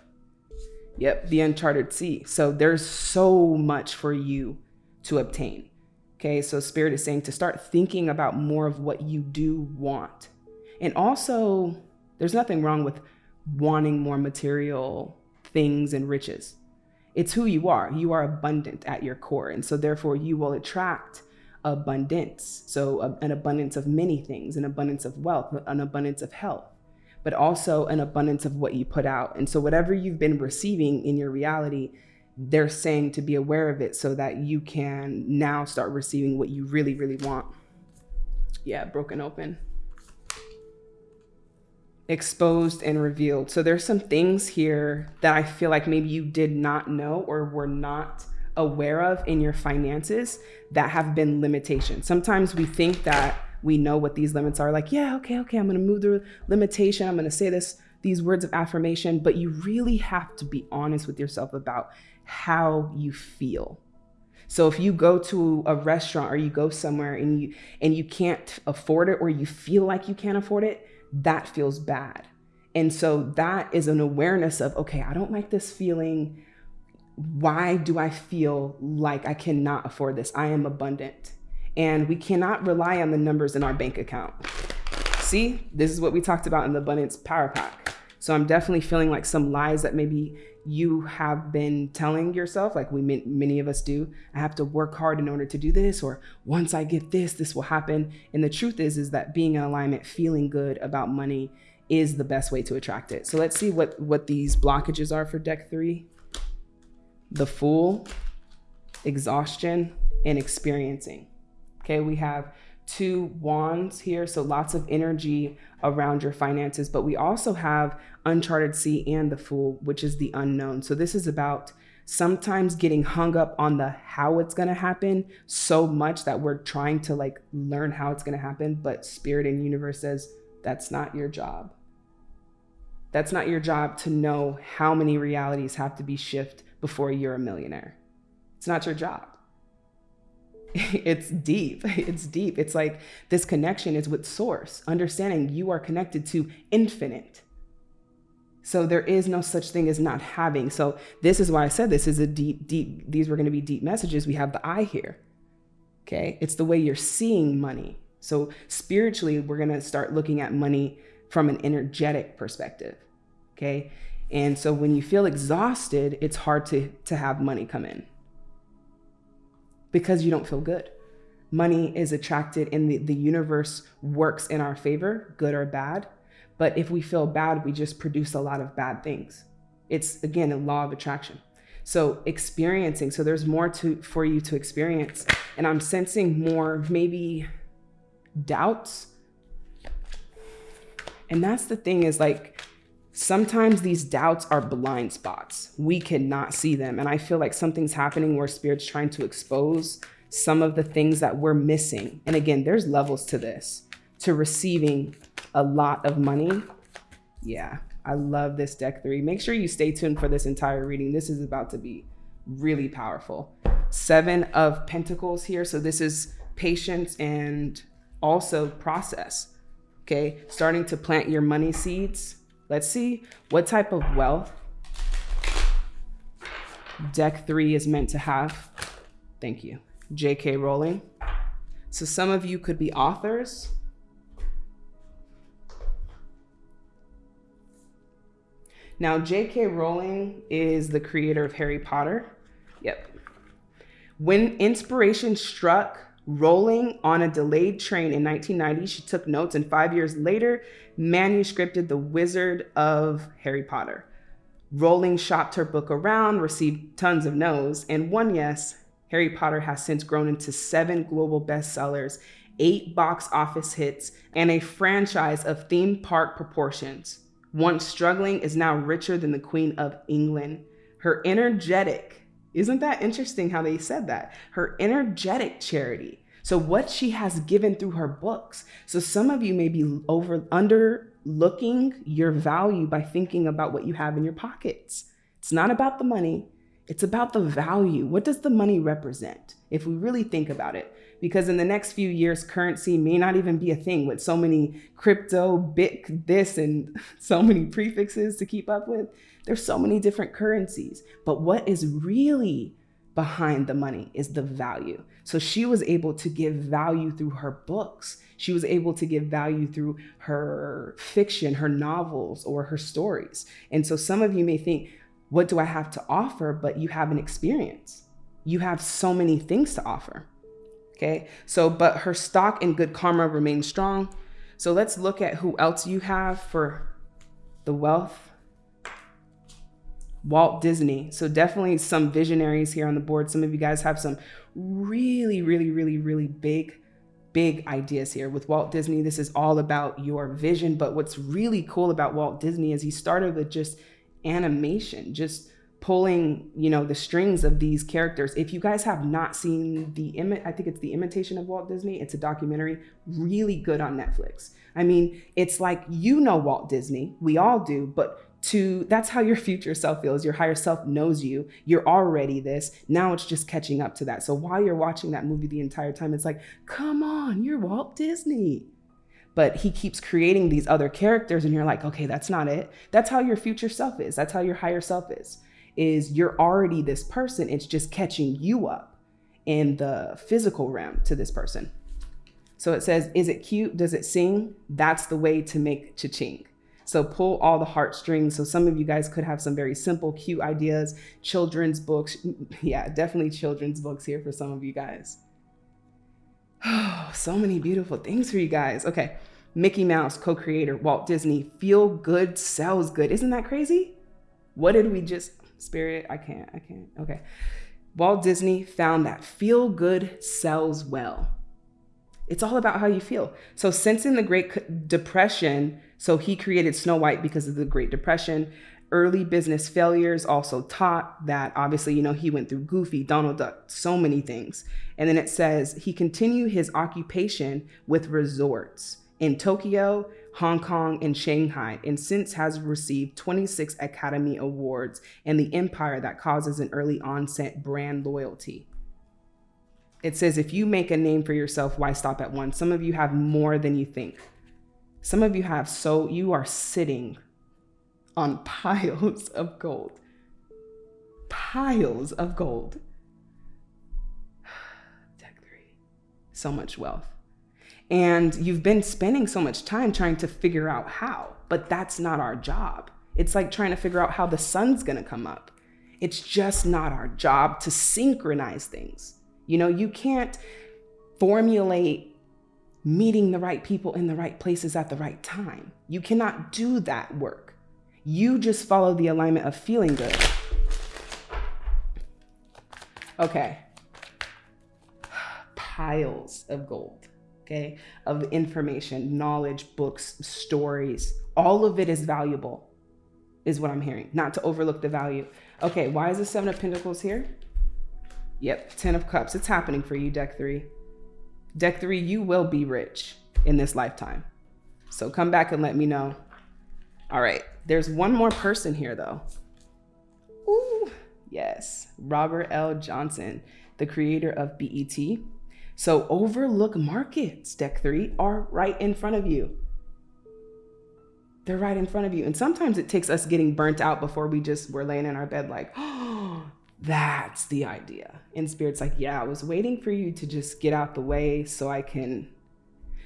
Yep, the uncharted sea. So there's so much for you to obtain. Okay, so Spirit is saying to start thinking about more of what you do want. And also, there's nothing wrong with wanting more material things and riches. It's who you are. You are abundant at your core. And so, therefore, you will attract abundance. So, a, an abundance of many things, an abundance of wealth, an abundance of health, but also an abundance of what you put out. And so, whatever you've been receiving in your reality, they're saying to be aware of it so that you can now start receiving what you really, really want. Yeah, broken open exposed and revealed. So there's some things here that I feel like maybe you did not know or were not aware of in your finances that have been limitations. Sometimes we think that we know what these limits are like, yeah, okay, okay, I'm going to move the limitation. I'm going to say this these words of affirmation, but you really have to be honest with yourself about how you feel. So if you go to a restaurant or you go somewhere and you and you can't afford it or you feel like you can't afford it, that feels bad. And so that is an awareness of, okay, I don't like this feeling. Why do I feel like I cannot afford this? I am abundant. And we cannot rely on the numbers in our bank account. See, this is what we talked about in the abundance power pack. So I'm definitely feeling like some lies that maybe you have been telling yourself, like we many of us do. I have to work hard in order to do this, or once I get this, this will happen. And the truth is, is that being in alignment, feeling good about money, is the best way to attract it. So let's see what what these blockages are for deck three. The Fool, exhaustion, and experiencing. Okay, we have two wands here, so lots of energy around your finances, but we also have Uncharted Sea and the Fool, which is the unknown. So this is about sometimes getting hung up on the how it's going to happen so much that we're trying to like learn how it's going to happen, but spirit and universe says that's not your job. That's not your job to know how many realities have to be shifted before you're a millionaire. It's not your job. It's deep. It's deep. It's like this connection is with source, understanding you are connected to infinite. So there is no such thing as not having. So this is why I said this is a deep, deep, these were going to be deep messages. We have the I here. Okay. It's the way you're seeing money. So spiritually, we're going to start looking at money from an energetic perspective. Okay. And so when you feel exhausted, it's hard to, to have money come in because you don't feel good. Money is attracted and the, the universe works in our favor, good or bad. But if we feel bad, we just produce a lot of bad things. It's again a law of attraction. So experiencing, so there's more to for you to experience. And I'm sensing more maybe doubts and that's the thing is like, sometimes these doubts are blind spots. We cannot see them. And I feel like something's happening where spirit's trying to expose some of the things that we're missing. And again, there's levels to this, to receiving a lot of money. Yeah, I love this deck three. Make sure you stay tuned for this entire reading. This is about to be really powerful. Seven of Pentacles here. So this is patience and also process okay? Starting to plant your money seeds. Let's see what type of wealth deck three is meant to have. Thank you. J.K. Rowling. So some of you could be authors. Now, J.K. Rowling is the creator of Harry Potter. Yep. When inspiration struck Rowling on a delayed train in 1990, she took notes and five years later manuscripted The Wizard of Harry Potter. Rowling shopped her book around, received tons of no's, and one yes, Harry Potter has since grown into seven global bestsellers, eight box office hits, and a franchise of theme park proportions. Once struggling is now richer than the Queen of England. Her energetic, isn't that interesting how they said that? Her energetic charity. So what she has given through her books. So some of you may be over under looking your value by thinking about what you have in your pockets. It's not about the money. It's about the value. What does the money represent? If we really think about it, because in the next few years, currency may not even be a thing with so many crypto, bit, this, and so many prefixes to keep up with. There's so many different currencies, but what is really behind the money is the value. So she was able to give value through her books. She was able to give value through her fiction, her novels, or her stories. And so some of you may think, what do I have to offer? But you have an experience. You have so many things to offer. Okay. So, but her stock and good karma remains strong. So let's look at who else you have for the wealth Walt Disney. So definitely some visionaries here on the board. Some of you guys have some really, really, really, really big, big ideas here. With Walt Disney, this is all about your vision. But what's really cool about Walt Disney is he started with just animation, just pulling, you know, the strings of these characters. If you guys have not seen the imi- I think it's the imitation of Walt Disney. It's a documentary, really good on Netflix. I mean, it's like you know Walt Disney, we all do, but to that's how your future self feels. Your higher self knows you. You're already this. Now it's just catching up to that. So while you're watching that movie the entire time, it's like, come on, you're Walt Disney. But he keeps creating these other characters, and you're like, okay, that's not it. That's how your future self is. That's how your higher self is. Is you're already this person. It's just catching you up in the physical realm to this person. So it says, is it cute? Does it sing? That's the way to make cha-ching. So pull all the heartstrings. So some of you guys could have some very simple, cute ideas, children's books. Yeah, definitely children's books here for some of you guys. Oh, so many beautiful things for you guys. Okay. Mickey Mouse, co creator, Walt Disney, feel good sells good. Isn't that crazy? What did we just, Spirit? I can't, I can't. Okay. Walt Disney found that feel good sells well. It's all about how you feel. So, since in the Great Depression, so he created Snow White because of the Great Depression. Early business failures also taught that obviously, you know, he went through Goofy, Donald Duck, so many things. And then it says he continued his occupation with resorts in Tokyo, Hong Kong, and Shanghai, and since has received 26 Academy Awards and the empire that causes an early onset brand loyalty. It says, if you make a name for yourself, why stop at one? Some of you have more than you think. Some of you have so, you are sitting on piles of gold. Piles of gold. Deck three. So much wealth. And you've been spending so much time trying to figure out how, but that's not our job. It's like trying to figure out how the sun's gonna come up. It's just not our job to synchronize things. You know, you can't formulate meeting the right people in the right places at the right time. You cannot do that work. You just follow the alignment of feeling good. Okay. Piles of gold, okay, of information, knowledge, books, stories. All of it is valuable, is what I'm hearing, not to overlook the value. Okay, why is the Seven of Pentacles here? Yep, Ten of Cups. It's happening for you, deck three. Deck three, you will be rich in this lifetime. So come back and let me know. All right, there's one more person here though. Ooh, yes, Robert L. Johnson, the creator of BET. So overlook markets, deck three, are right in front of you. They're right in front of you. And sometimes it takes us getting burnt out before we just, we're laying in our bed like, oh, that's the idea. And Spirit's like, yeah, I was waiting for you to just get out the way so I can.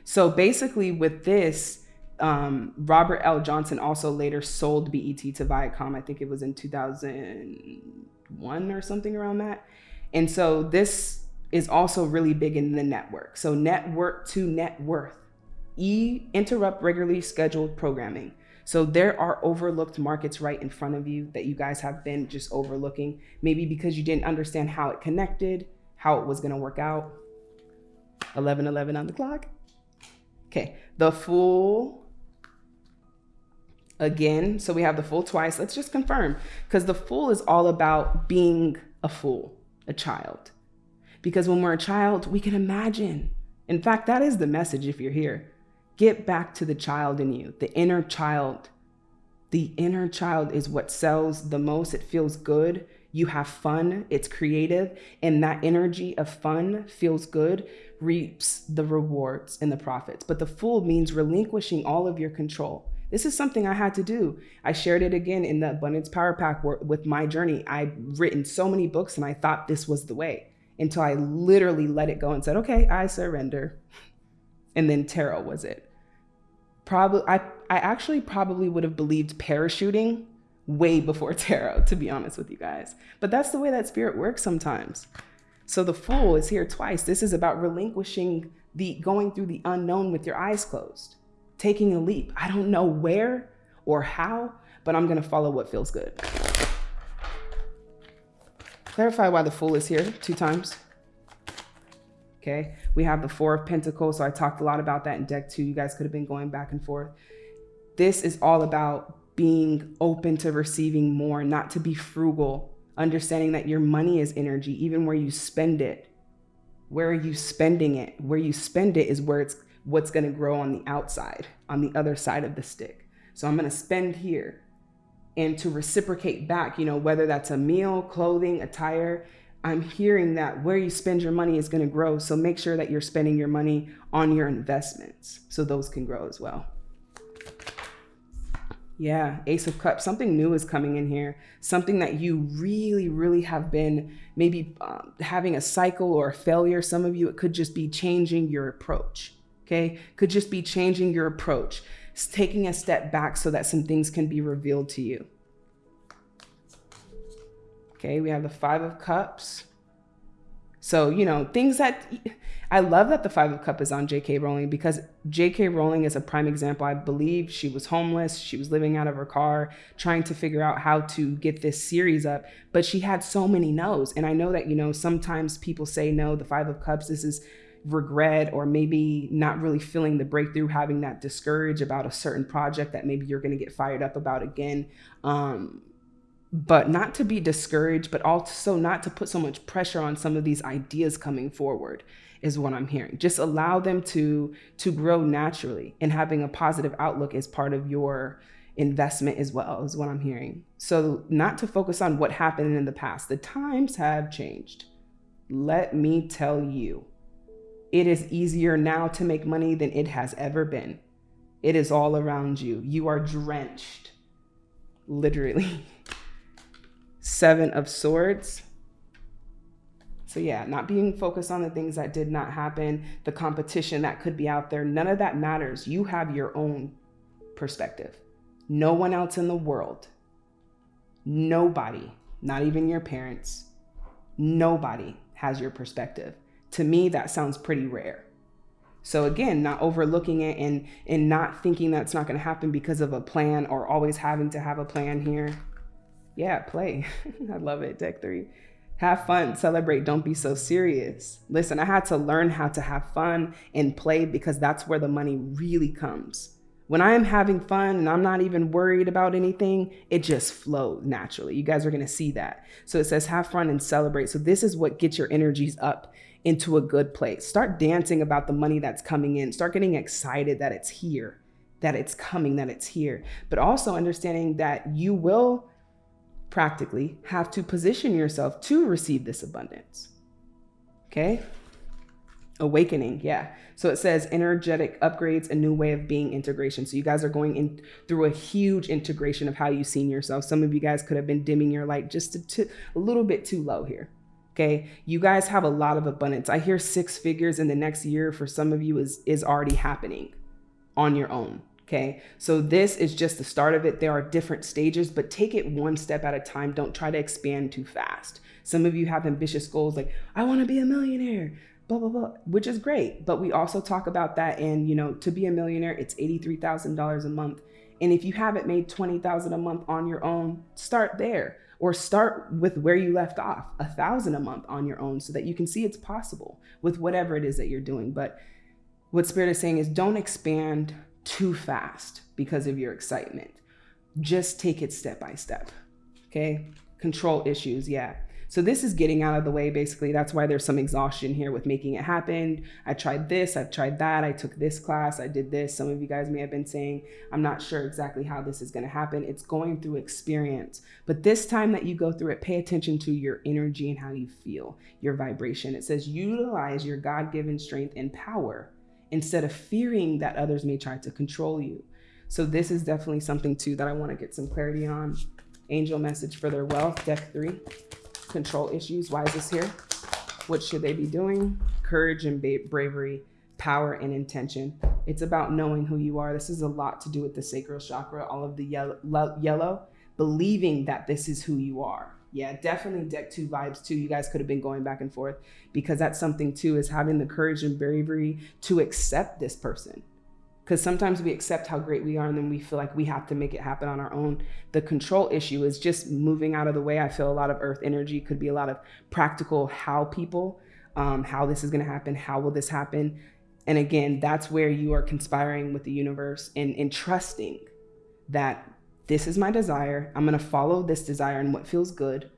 So basically, with this, um, Robert L. Johnson also later sold BET to Viacom. I think it was in 2001 or something around that. And so this is also really big in the network. So network to net worth. E interrupt regularly scheduled programming. So there are overlooked markets right in front of you that you guys have been just overlooking, maybe because you didn't understand how it connected, how it was going to work out. 11 11 on the clock. Okay, the Fool again. So we have the Fool twice. Let's just confirm because the Fool is all about being a fool, a child. Because when we're a child, we can imagine. In fact, that is the message if you're here Get back to the child in you, the inner child. The inner child is what sells the most. It feels good. You have fun. It's creative. And that energy of fun feels good, reaps the rewards and the profits. But the fool means relinquishing all of your control. This is something I had to do. I shared it again in the Abundance Power Pack with my journey. I'd written so many books and I thought this was the way until I literally let it go and said, okay, I surrender and then tarot was it. Probably, I, I actually probably would have believed parachuting way before tarot, to be honest with you guys. But that's the way that spirit works sometimes. So the fool is here twice. This is about relinquishing the going through the unknown with your eyes closed, taking a leap. I don't know where or how, but I'm going to follow what feels good. Clarify why the fool is here two times. Okay. We have the Four of Pentacles. So I talked a lot about that in deck two. You guys could have been going back and forth. This is all about being open to receiving more, not to be frugal, understanding that your money is energy, even where you spend it. Where are you spending it? Where you spend it is where it's what's going to grow on the outside, on the other side of the stick. So I'm going to spend here and to reciprocate back, you know, whether that's a meal, clothing, attire, I'm hearing that where you spend your money is going to grow. So make sure that you're spending your money on your investments so those can grow as well. Yeah, Ace of Cups, something new is coming in here. Something that you really, really have been maybe um, having a cycle or a failure. Some of you, it could just be changing your approach. Okay, could just be changing your approach. Taking a step back so that some things can be revealed to you. Okay, we have the Five of Cups. So, you know, things that I love that the Five of Cup is on J.K. Rowling because J.K. Rowling is a prime example. I believe she was homeless. She was living out of her car, trying to figure out how to get this series up, but she had so many no's. And I know that, you know, sometimes people say no, the Five of Cups, this is regret or maybe not really feeling the breakthrough, having that discourage about a certain project that maybe you're going to get fired up about again. Um, but not to be discouraged, but also not to put so much pressure on some of these ideas coming forward is what I'm hearing. Just allow them to to grow naturally and having a positive outlook is part of your investment as well is what I'm hearing. So not to focus on what happened in the past. The times have changed. Let me tell you. It is easier now to make money than it has ever been. It is all around you. You are drenched. Literally. Seven of Swords. So, yeah, not being focused on the things that did not happen, the competition that could be out there, none of that matters. You have your own perspective. No one else in the world, nobody, not even your parents, nobody has your perspective. To me, that sounds pretty rare. So again, not overlooking it and and not thinking that's not going to happen because of a plan or always having to have a plan here yeah, play. I love it. Deck three. Have fun, celebrate, don't be so serious. Listen, I had to learn how to have fun and play because that's where the money really comes. When I am having fun and I'm not even worried about anything, it just flows naturally. You guys are gonna see that. So it says have fun and celebrate. So this is what gets your energies up into a good place. Start dancing about the money that's coming in. Start getting excited that it's here, that it's coming, that it's here. But also understanding that you will practically have to position yourself to receive this abundance. Okay? Awakening, yeah. So it says energetic upgrades, a new way of being integration. So you guys are going in through a huge integration of how you've seen yourself. Some of you guys could have been dimming your light just a, t- a little bit too low here. Okay, you guys have a lot of abundance. I hear six figures in the next year for some of you is is already happening on your own. Okay, so this is just the start of it. There are different stages, but take it one step at a time. Don't try to expand too fast. Some of you have ambitious goals like, I want to be a millionaire, blah, blah, blah, which is great. But we also talk about that. And, you know, to be a millionaire, it's $83,000 a month. And if you haven't made 20,000 a month on your own, start there or start with where you left off, a thousand a month on your own so that you can see it's possible with whatever it is that you're doing. But what Spirit is saying is don't expand too fast because of your excitement. Just take it step by step. Okay. Control issues. Yeah. So this is getting out of the way, basically. That's why there's some exhaustion here with making it happen. I tried this, I've tried that, I took this class, I did this. Some of you guys may have been saying, I'm not sure exactly how this is going to happen. It's going through experience. But this time that you go through it, pay attention to your energy and how you feel, your vibration. It says, utilize your God given strength and power instead of fearing that others may try to control you. So this is definitely something too that I want to get some clarity on. Angel message for their wealth, deck three. Control issues. Why is this here? What should they be doing? Courage and bravery, power and intention. It's about knowing who you are. This is a lot to do with the sacral chakra, all of the yellow, yellow believing that this is who you are yeah, definitely deck two vibes too. You guys could have been going back and forth because that's something too is having the courage and bravery to accept this person. Because sometimes we accept how great we are and then we feel like we have to make it happen on our own. The control issue is just moving out of the way. I feel a lot of earth energy could be a lot of practical how people, um, how this is going to happen, how will this happen. And again, that's where you are conspiring with the universe and, and trusting that this is my desire. I'm going to follow this desire and what feels good.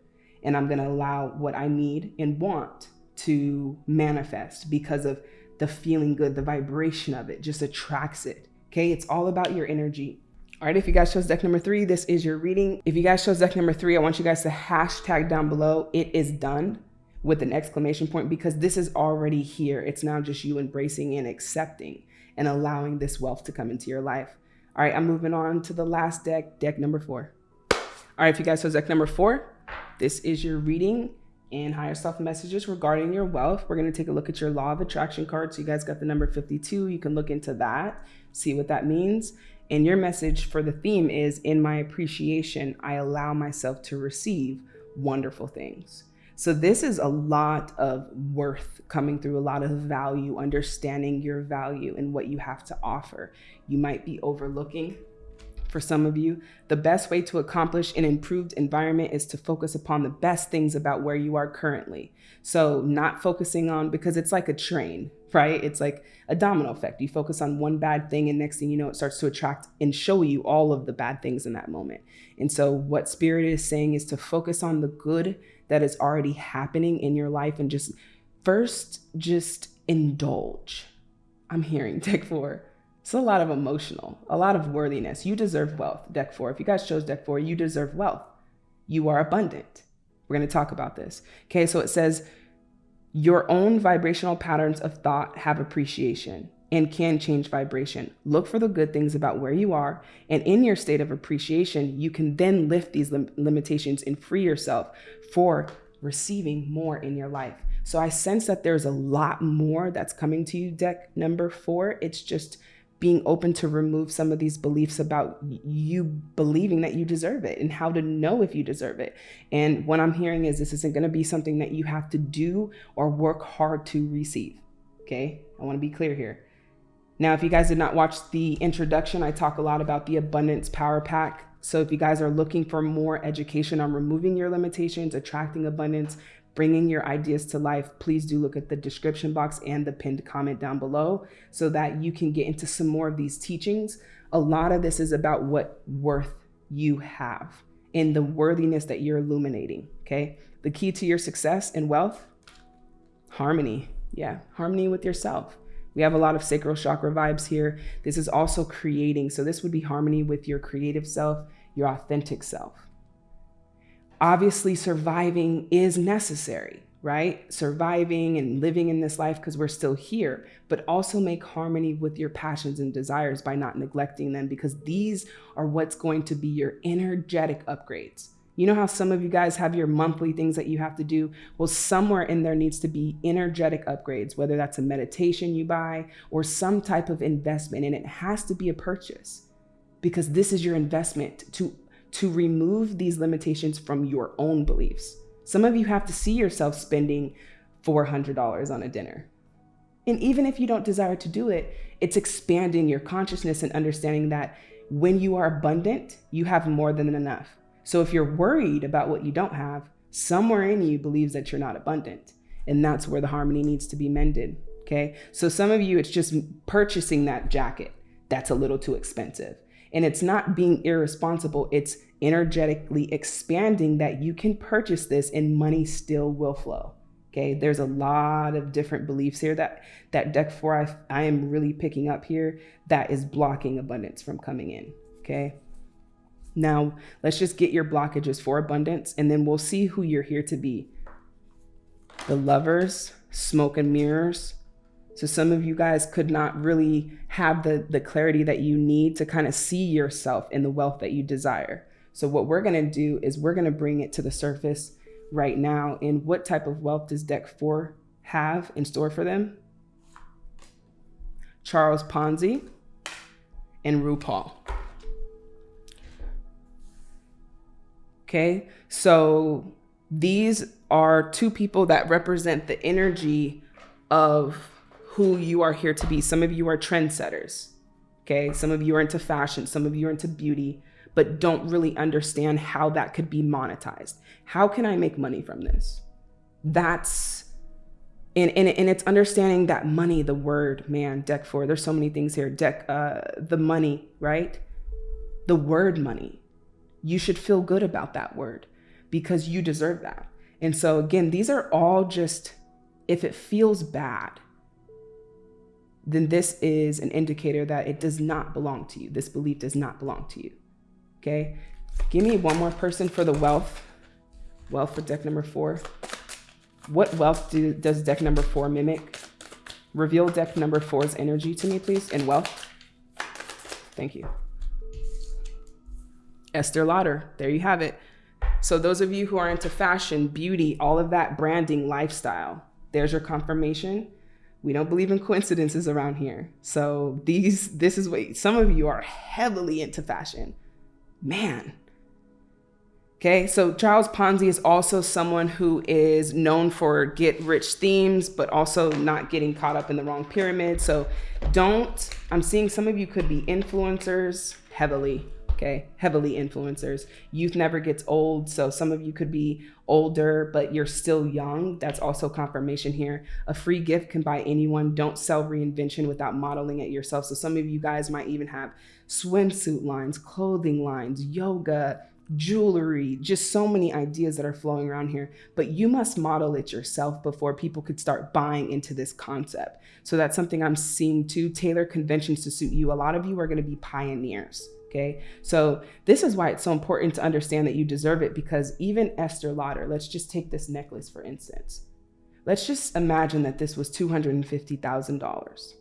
And I'm going to allow what I need and want to manifest because of the feeling good, the vibration of it just attracts it. Okay. It's all about your energy. All right. If you guys chose deck number three, this is your reading. If you guys chose deck number three, I want you guys to hashtag down below, it is done with an exclamation point because this is already here. It's now just you embracing and accepting and allowing this wealth to come into your life. All right, I'm moving on to the last deck, deck number four. All right, if you guys, chose deck number four, this is your reading and higher self messages regarding your wealth. We're going to take a look at your law of attraction card. So you guys got the number 52. You can look into that, see what that means. And your message for the theme is In my appreciation, I allow myself to receive wonderful things. So, this is a lot of worth coming through, a lot of value, understanding your value and what you have to offer. You might be overlooking for some of you. The best way to accomplish an improved environment is to focus upon the best things about where you are currently. So, not focusing on because it's like a train, right? It's like a domino effect. You focus on one bad thing, and next thing you know, it starts to attract and show you all of the bad things in that moment. And so, what Spirit is saying is to focus on the good that is already happening in your life and just first, just indulge. I'm hearing deck four. It's a lot of emotional, a lot of worthiness. You deserve wealth, deck four. If you guys chose deck four, you deserve wealth. You are abundant. We're going to talk about this. Okay, so it says, your own vibrational patterns of thought have appreciation and can change vibration. Look for the good things about where you are. And in your state of appreciation, you can then lift these lim- limitations and free yourself for receiving more in your life. So I sense that there's a lot more that's coming to you, deck number four. It's just being open to remove some of these beliefs about you believing that you deserve it and how to know if you deserve it. And what I'm hearing is this isn't going to be something that you have to do or work hard to receive. Okay. I want to be clear here. Now, if you guys did not watch the introduction, I talk a lot about the abundance power pack. So if you guys are looking for more education on removing your limitations, attracting abundance, bringing your ideas to life, please do look at the description box and the pinned comment down below so that you can get into some more of these teachings. A lot of this is about what worth you have and the worthiness that you're illuminating. Okay. The key to your success and wealth harmony. Yeah, harmony with yourself. We have a lot of sacral chakra vibes here. This is also creating. So, this would be harmony with your creative self, your authentic self. Obviously, surviving is necessary, right? Surviving and living in this life because we're still here, but also make harmony with your passions and desires by not neglecting them because these are what's going to be your energetic upgrades. You know how some of you guys have your monthly things that you have to do? Well, somewhere in there needs to be energetic upgrades, whether that's a meditation you buy or some type of investment, and it has to be a purchase because this is your investment to to remove these limitations from your own beliefs. Some of you have to see yourself spending $400 on a dinner. And even if you don't desire to do it, it's expanding your consciousness and understanding that when you are abundant, you have more than enough. So if you're worried about what you don't have, somewhere in you believes that you're not abundant. And that's where the harmony needs to be mended. Okay. So some of you, it's just purchasing that jacket that's a little too expensive. And it's not being irresponsible, it's energetically expanding that you can purchase this and money still will flow. Okay, there's a lot of different beliefs here that that deck four I, I am really picking up here that is blocking abundance from coming in. Okay, now, let's just get your blockages for abundance and then we'll see who you're here to be. The lovers, smoke and mirrors. So some of you guys could not really have the, the clarity that you need to kind of see yourself in the wealth that you desire. So what we're going to do is we're going to bring it to the surface right now. in what type of wealth does deck four have in store for them? Charles Ponzi and RuPaul. Okay. So these are two people that represent the energy of who you are here to be. Some of you are trendsetters. Okay. Some of you are into fashion. Some of you are into beauty, but don't really understand how that could be monetized. How can I make money from this? That's and, and, and it's understanding that money, the word, man, deck four, there's so many things here. Deck, uh, the money, right? The word money you should feel good about that word because you deserve that. And so, again, these are all just, if it feels bad, then this is an indicator that it does not belong to you. This belief does not belong to you. Okay. Give me one more person for the wealth. Wealth for deck number four. What wealth do, does deck number four mimic? Reveal deck number four's energy to me, please, and wealth. Thank you. Estée Lauder. There you have it. So those of you who are into fashion, beauty, all of that branding, lifestyle, there's your confirmation. We don't believe in coincidences around here. So these this is what some of you are heavily into fashion. Man, Okay, so Charles Ponzi is also someone who is known for get rich themes, but also not getting caught up in the wrong pyramid. So don't, I'm seeing some of you could be influencers heavily, okay, heavily influencers. Youth never gets old. So some of you could be older, but you're still young. That's also confirmation here. A free gift can buy anyone. Don't sell reinvention without modeling it yourself. So some of you guys might even have swimsuit lines, clothing lines, yoga, jewelry, just so many ideas that are flowing around here. But you must model it yourself before people could start buying into this concept. So that's something I'm seeing too. Tailor conventions to suit you. A lot of you are going to be pioneers. Okay. So this is why it's so important to understand that you deserve it because even Estée Lauder, let's just take this necklace for instance. Let's just imagine that this was $250,000.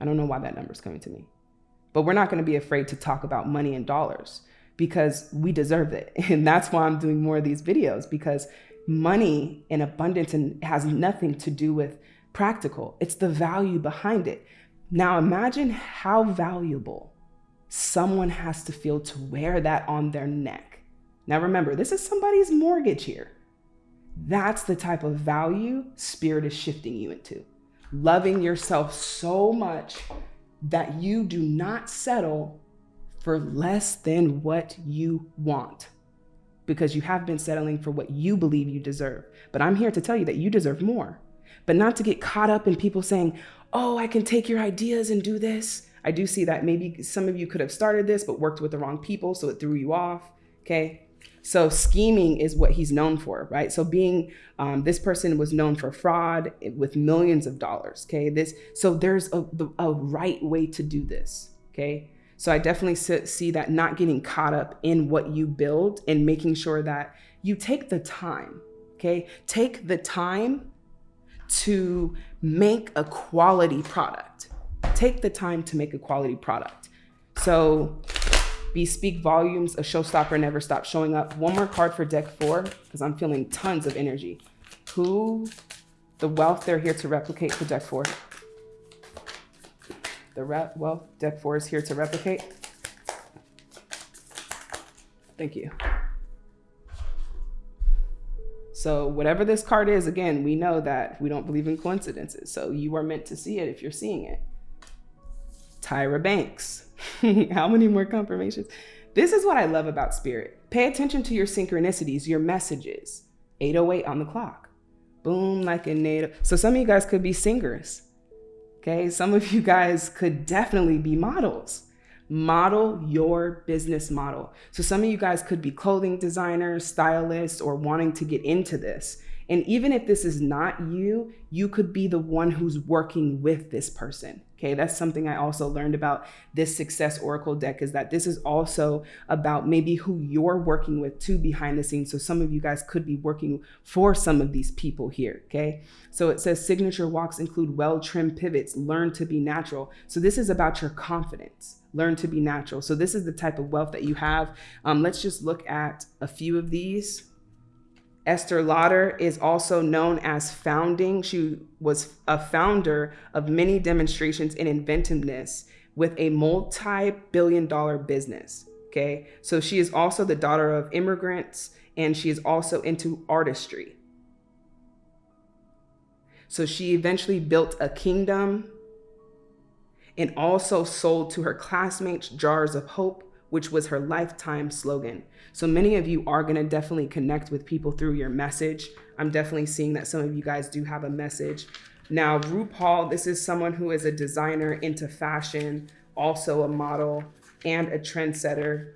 I don't know why that number is coming to me, but we're not going to be afraid to talk about money and dollars because we deserve it. And that's why I'm doing more of these videos because money and abundance and has nothing to do with practical. It's the value behind it. Now imagine how valuable someone has to feel to wear that on their neck. Now remember, this is somebody's mortgage here. That's the type of value spirit is shifting you into. Loving yourself so much that you do not settle for less than what you want because you have been settling for what you believe you deserve. But I'm here to tell you that you deserve more, but not to get caught up in people saying, oh, I can take your ideas and do this. I do see that maybe some of you could have started this, but worked with the wrong people, so it threw you off. Okay. So scheming is what he's known for, right? So being um, this person was known for fraud with millions of dollars. Okay. This so there's a, a right way to do this. Okay. So I definitely see that not getting caught up in what you build and making sure that you take the time, okay? Take the time to make a quality product. Take the time to make a quality product. So be speak volumes, a showstopper never stops showing up. One more card for deck four, because I'm feeling tons of energy. Who, the wealth they're here to replicate for deck four. The rep, well, deck four is here to replicate. Thank you. So whatever this card is, again, we know that we don't believe in coincidences. So you are meant to see it if you're seeing it. Tyra Banks. How many more confirmations? This is what I love about spirit. Pay attention to your synchronicities, your messages. 808 on the clock. Boom, like a native. So some of you guys could be singers. Okay, some of you guys could definitely be models. Model your business model. So some of you guys could be clothing designers, stylists, or wanting to get into this. And even if this is not you, you could be the one who's working with this person. Okay, that's something I also learned about this Success Oracle deck is that this is also about maybe who you're working with too behind the scenes. So some of you guys could be working for some of these people here. Okay, so it says signature walks include well trimmed pivots, learn to be natural. So this is about your confidence learn to be natural. So this is the type of wealth that you have. Um, let's just look at a few of these. Estée Lauder is also known as founding. She was a founder of many demonstrations in inventiveness with a multi-billion dollar business. Okay. So she is also the daughter of immigrants and she is also into artistry. So she eventually built a kingdom and also sold to her classmates jars of hope which was her lifetime slogan. So many of you are going to definitely connect with people through your message. I'm definitely seeing that some of you guys do have a message. Now, RuPaul, this is someone who is a designer into fashion, also a model and a trendsetter,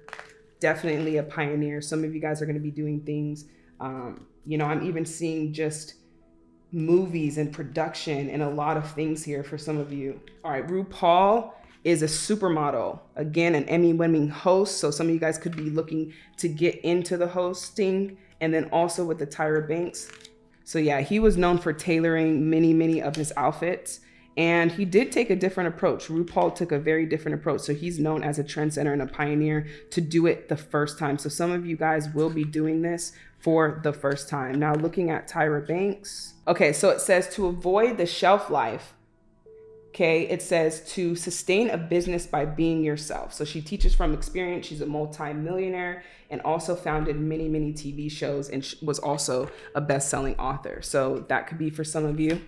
definitely a pioneer. Some of you guys are going to be doing things. Um, you know, I'm even seeing just movies and production and a lot of things here for some of you. All right, RuPaul is a supermodel. Again, an Emmy winning host. So some of you guys could be looking to get into the hosting and then also with the Tyra Banks. So yeah, he was known for tailoring many, many of his outfits. And he did take a different approach. RuPaul took a very different approach. So he's known as a trendsetter and a pioneer to do it the first time. So some of you guys will be doing this for the first time. Now looking at Tyra Banks. Okay, so it says to avoid the shelf life Okay, it says to sustain a business by being yourself. So she teaches from experience. She's a multi-millionaire and also founded many, many TV shows and was also a best-selling author. So that could be for some of you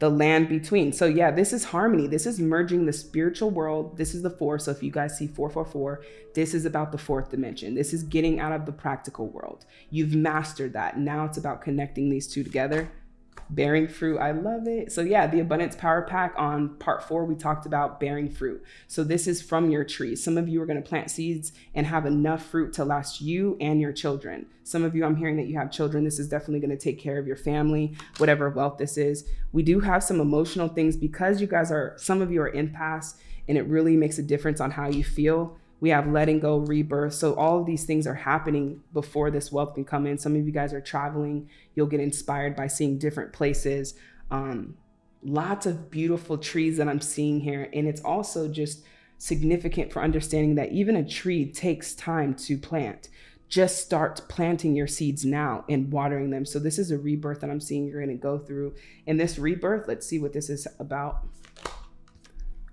the land between. So yeah, this is harmony. This is merging the spiritual world. This is the four. So if you guys see 444, this is about the fourth dimension. This is getting out of the practical world. You've mastered that. Now it's about connecting these two together bearing fruit. I love it. So yeah, the abundance power pack on part four, we talked about bearing fruit. So this is from your tree. Some of you are going to plant seeds and have enough fruit to last you and your children. Some of you, I'm hearing that you have children. This is definitely going to take care of your family, whatever wealth this is. We do have some emotional things because you guys are, some of you are empaths and it really makes a difference on how you feel we have letting go, rebirth. So all of these things are happening before this wealth can come in. Some of you guys are traveling. You'll get inspired by seeing different places. Um, lots of beautiful trees that I'm seeing here. And it's also just significant for understanding that even a tree takes time to plant. Just start planting your seeds now and watering them. So this is a rebirth that I'm seeing you're going to go through. And this rebirth, let's see what this is about.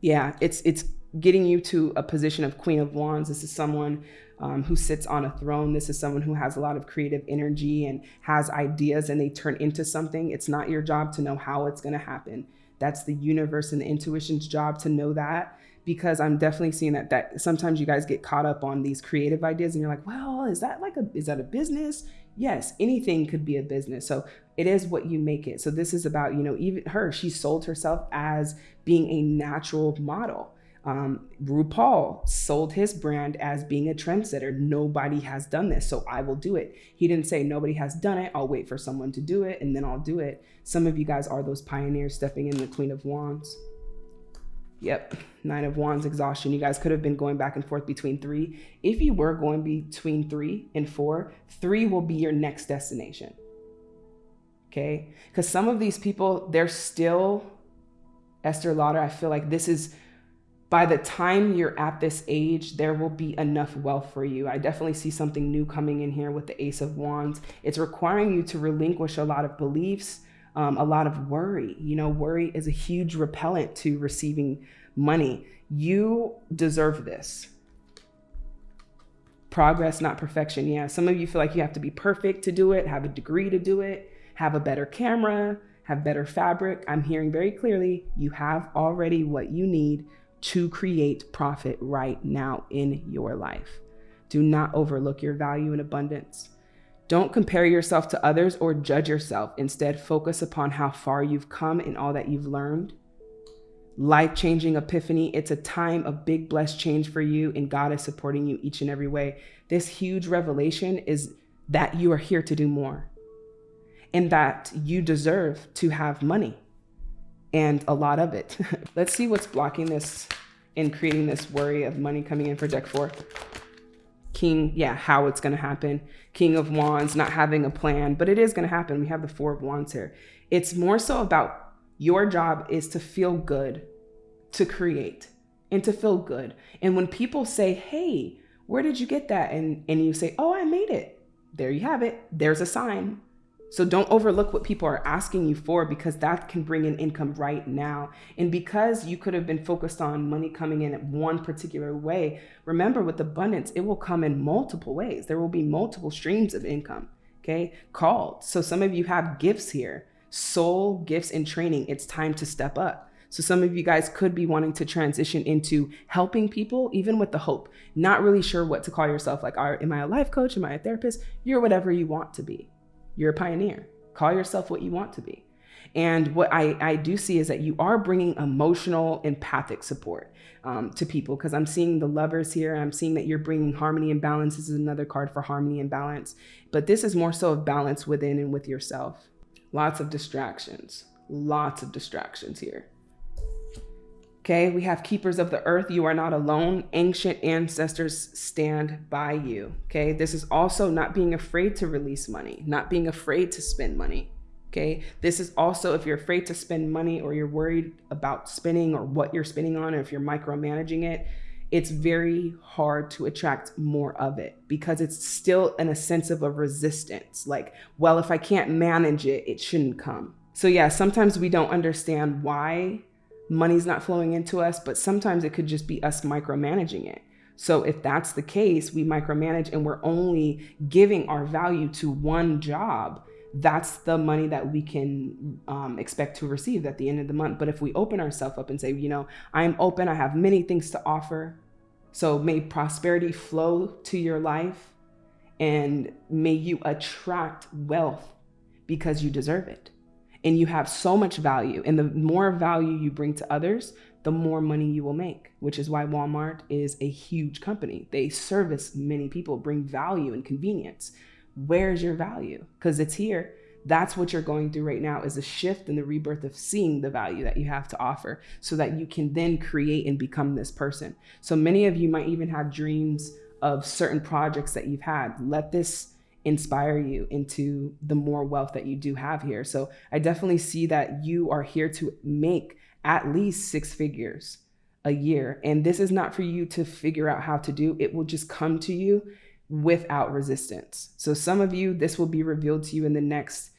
Yeah, it's it's getting you to a position of Queen of Wands. This is someone um, who sits on a throne. This is someone who has a lot of creative energy and has ideas and they turn into something. It's not your job to know how it's going to happen. That's the universe and the intuition's job to know that because I'm definitely seeing that that sometimes you guys get caught up on these creative ideas and you're like, well, is that like a is that a business? Yes, anything could be a business. So it is what you make it. So this is about, you know, even her, she sold herself as being a natural model um, RuPaul sold his brand as being a trendsetter. Nobody has done this, so I will do it. He didn't say nobody has done it. I'll wait for someone to do it and then I'll do it. Some of you guys are those pioneers stepping in the Queen of Wands. Yep, Nine of Wands, exhaustion. You guys could have been going back and forth between three. If you were going between three and four, three will be your next destination. Okay? Because some of these people, they're still, Estée Lauder, I feel like this is by the time you're at this age, there will be enough wealth for you. I definitely see something new coming in here with the Ace of Wands. It's requiring you to relinquish a lot of beliefs, um, a lot of worry. You know, worry is a huge repellent to receiving money. You deserve this. Progress, not perfection. Yeah, some of you feel like you have to be perfect to do it, have a degree to do it, have a better camera, have better fabric. I'm hearing very clearly you have already what you need to create profit right now in your life. Do not overlook your value and abundance. Don't compare yourself to others or judge yourself. Instead, focus upon how far you've come and all that you've learned. Life changing epiphany. It's a time of big blessed change for you, and God is supporting you each and every way. This huge revelation is that you are here to do more and that you deserve to have money and a lot of it. Let's see what's blocking this and creating this worry of money coming in for deck four. King, yeah, how it's going to happen. King of Wands, not having a plan, but it is going to happen. We have the Four of Wands here. It's more so about your job is to feel good, to create, and to feel good. And when people say, hey, where did you get that? And, and you say, oh, I made it. There you have it. There's a sign. So don't overlook what people are asking you for because that can bring in income right now. And because you could have been focused on money coming in at one particular way, remember with abundance, it will come in multiple ways. There will be multiple streams of income, okay? Called. So some of you have gifts here, soul gifts and training. It's time to step up. So some of you guys could be wanting to transition into helping people, even with the hope, not really sure what to call yourself. Like, are, am I a life coach? Am I a therapist? You're whatever you want to be. You're a pioneer. Call yourself what you want to be. And what I, I do see is that you are bringing emotional, empathic support um, to people because I'm seeing the lovers here. I'm seeing that you're bringing harmony and balance. This is another card for harmony and balance. But this is more so of balance within and with yourself. Lots of distractions, lots of distractions here. Okay, we have keepers of the earth. You are not alone. Ancient ancestors stand by you. Okay, this is also not being afraid to release money, not being afraid to spend money. Okay, this is also if you're afraid to spend money or you're worried about spending or what you're spending on, or if you're micromanaging it, it's very hard to attract more of it because it's still in a sense of a resistance. Like, well, if I can't manage it, it shouldn't come. So, yeah, sometimes we don't understand why money's not flowing into us, but sometimes it could just be us micromanaging it. So if that's the case, we micromanage and we're only giving our value to one job. That's the money that we can um, expect to receive at the end of the month. But if we open ourselves up and say, you know, I'm open, I have many things to offer. So may prosperity flow to your life and may you attract wealth because you deserve it and you have so much value. And the more value you bring to others, the more money you will make, which is why Walmart is a huge company. They service many people, bring value and convenience. Where's your value? Because it's here. That's what you're going through right now is a shift in the rebirth of seeing the value that you have to offer so that you can then create and become this person. So many of you might even have dreams of certain projects that you've had. Let this inspire you into the more wealth that you do have here. So I definitely see that you are here to make at least six figures a year. And this is not for you to figure out how to do, it will just come to you without resistance. So some of you, this will be revealed to you in the next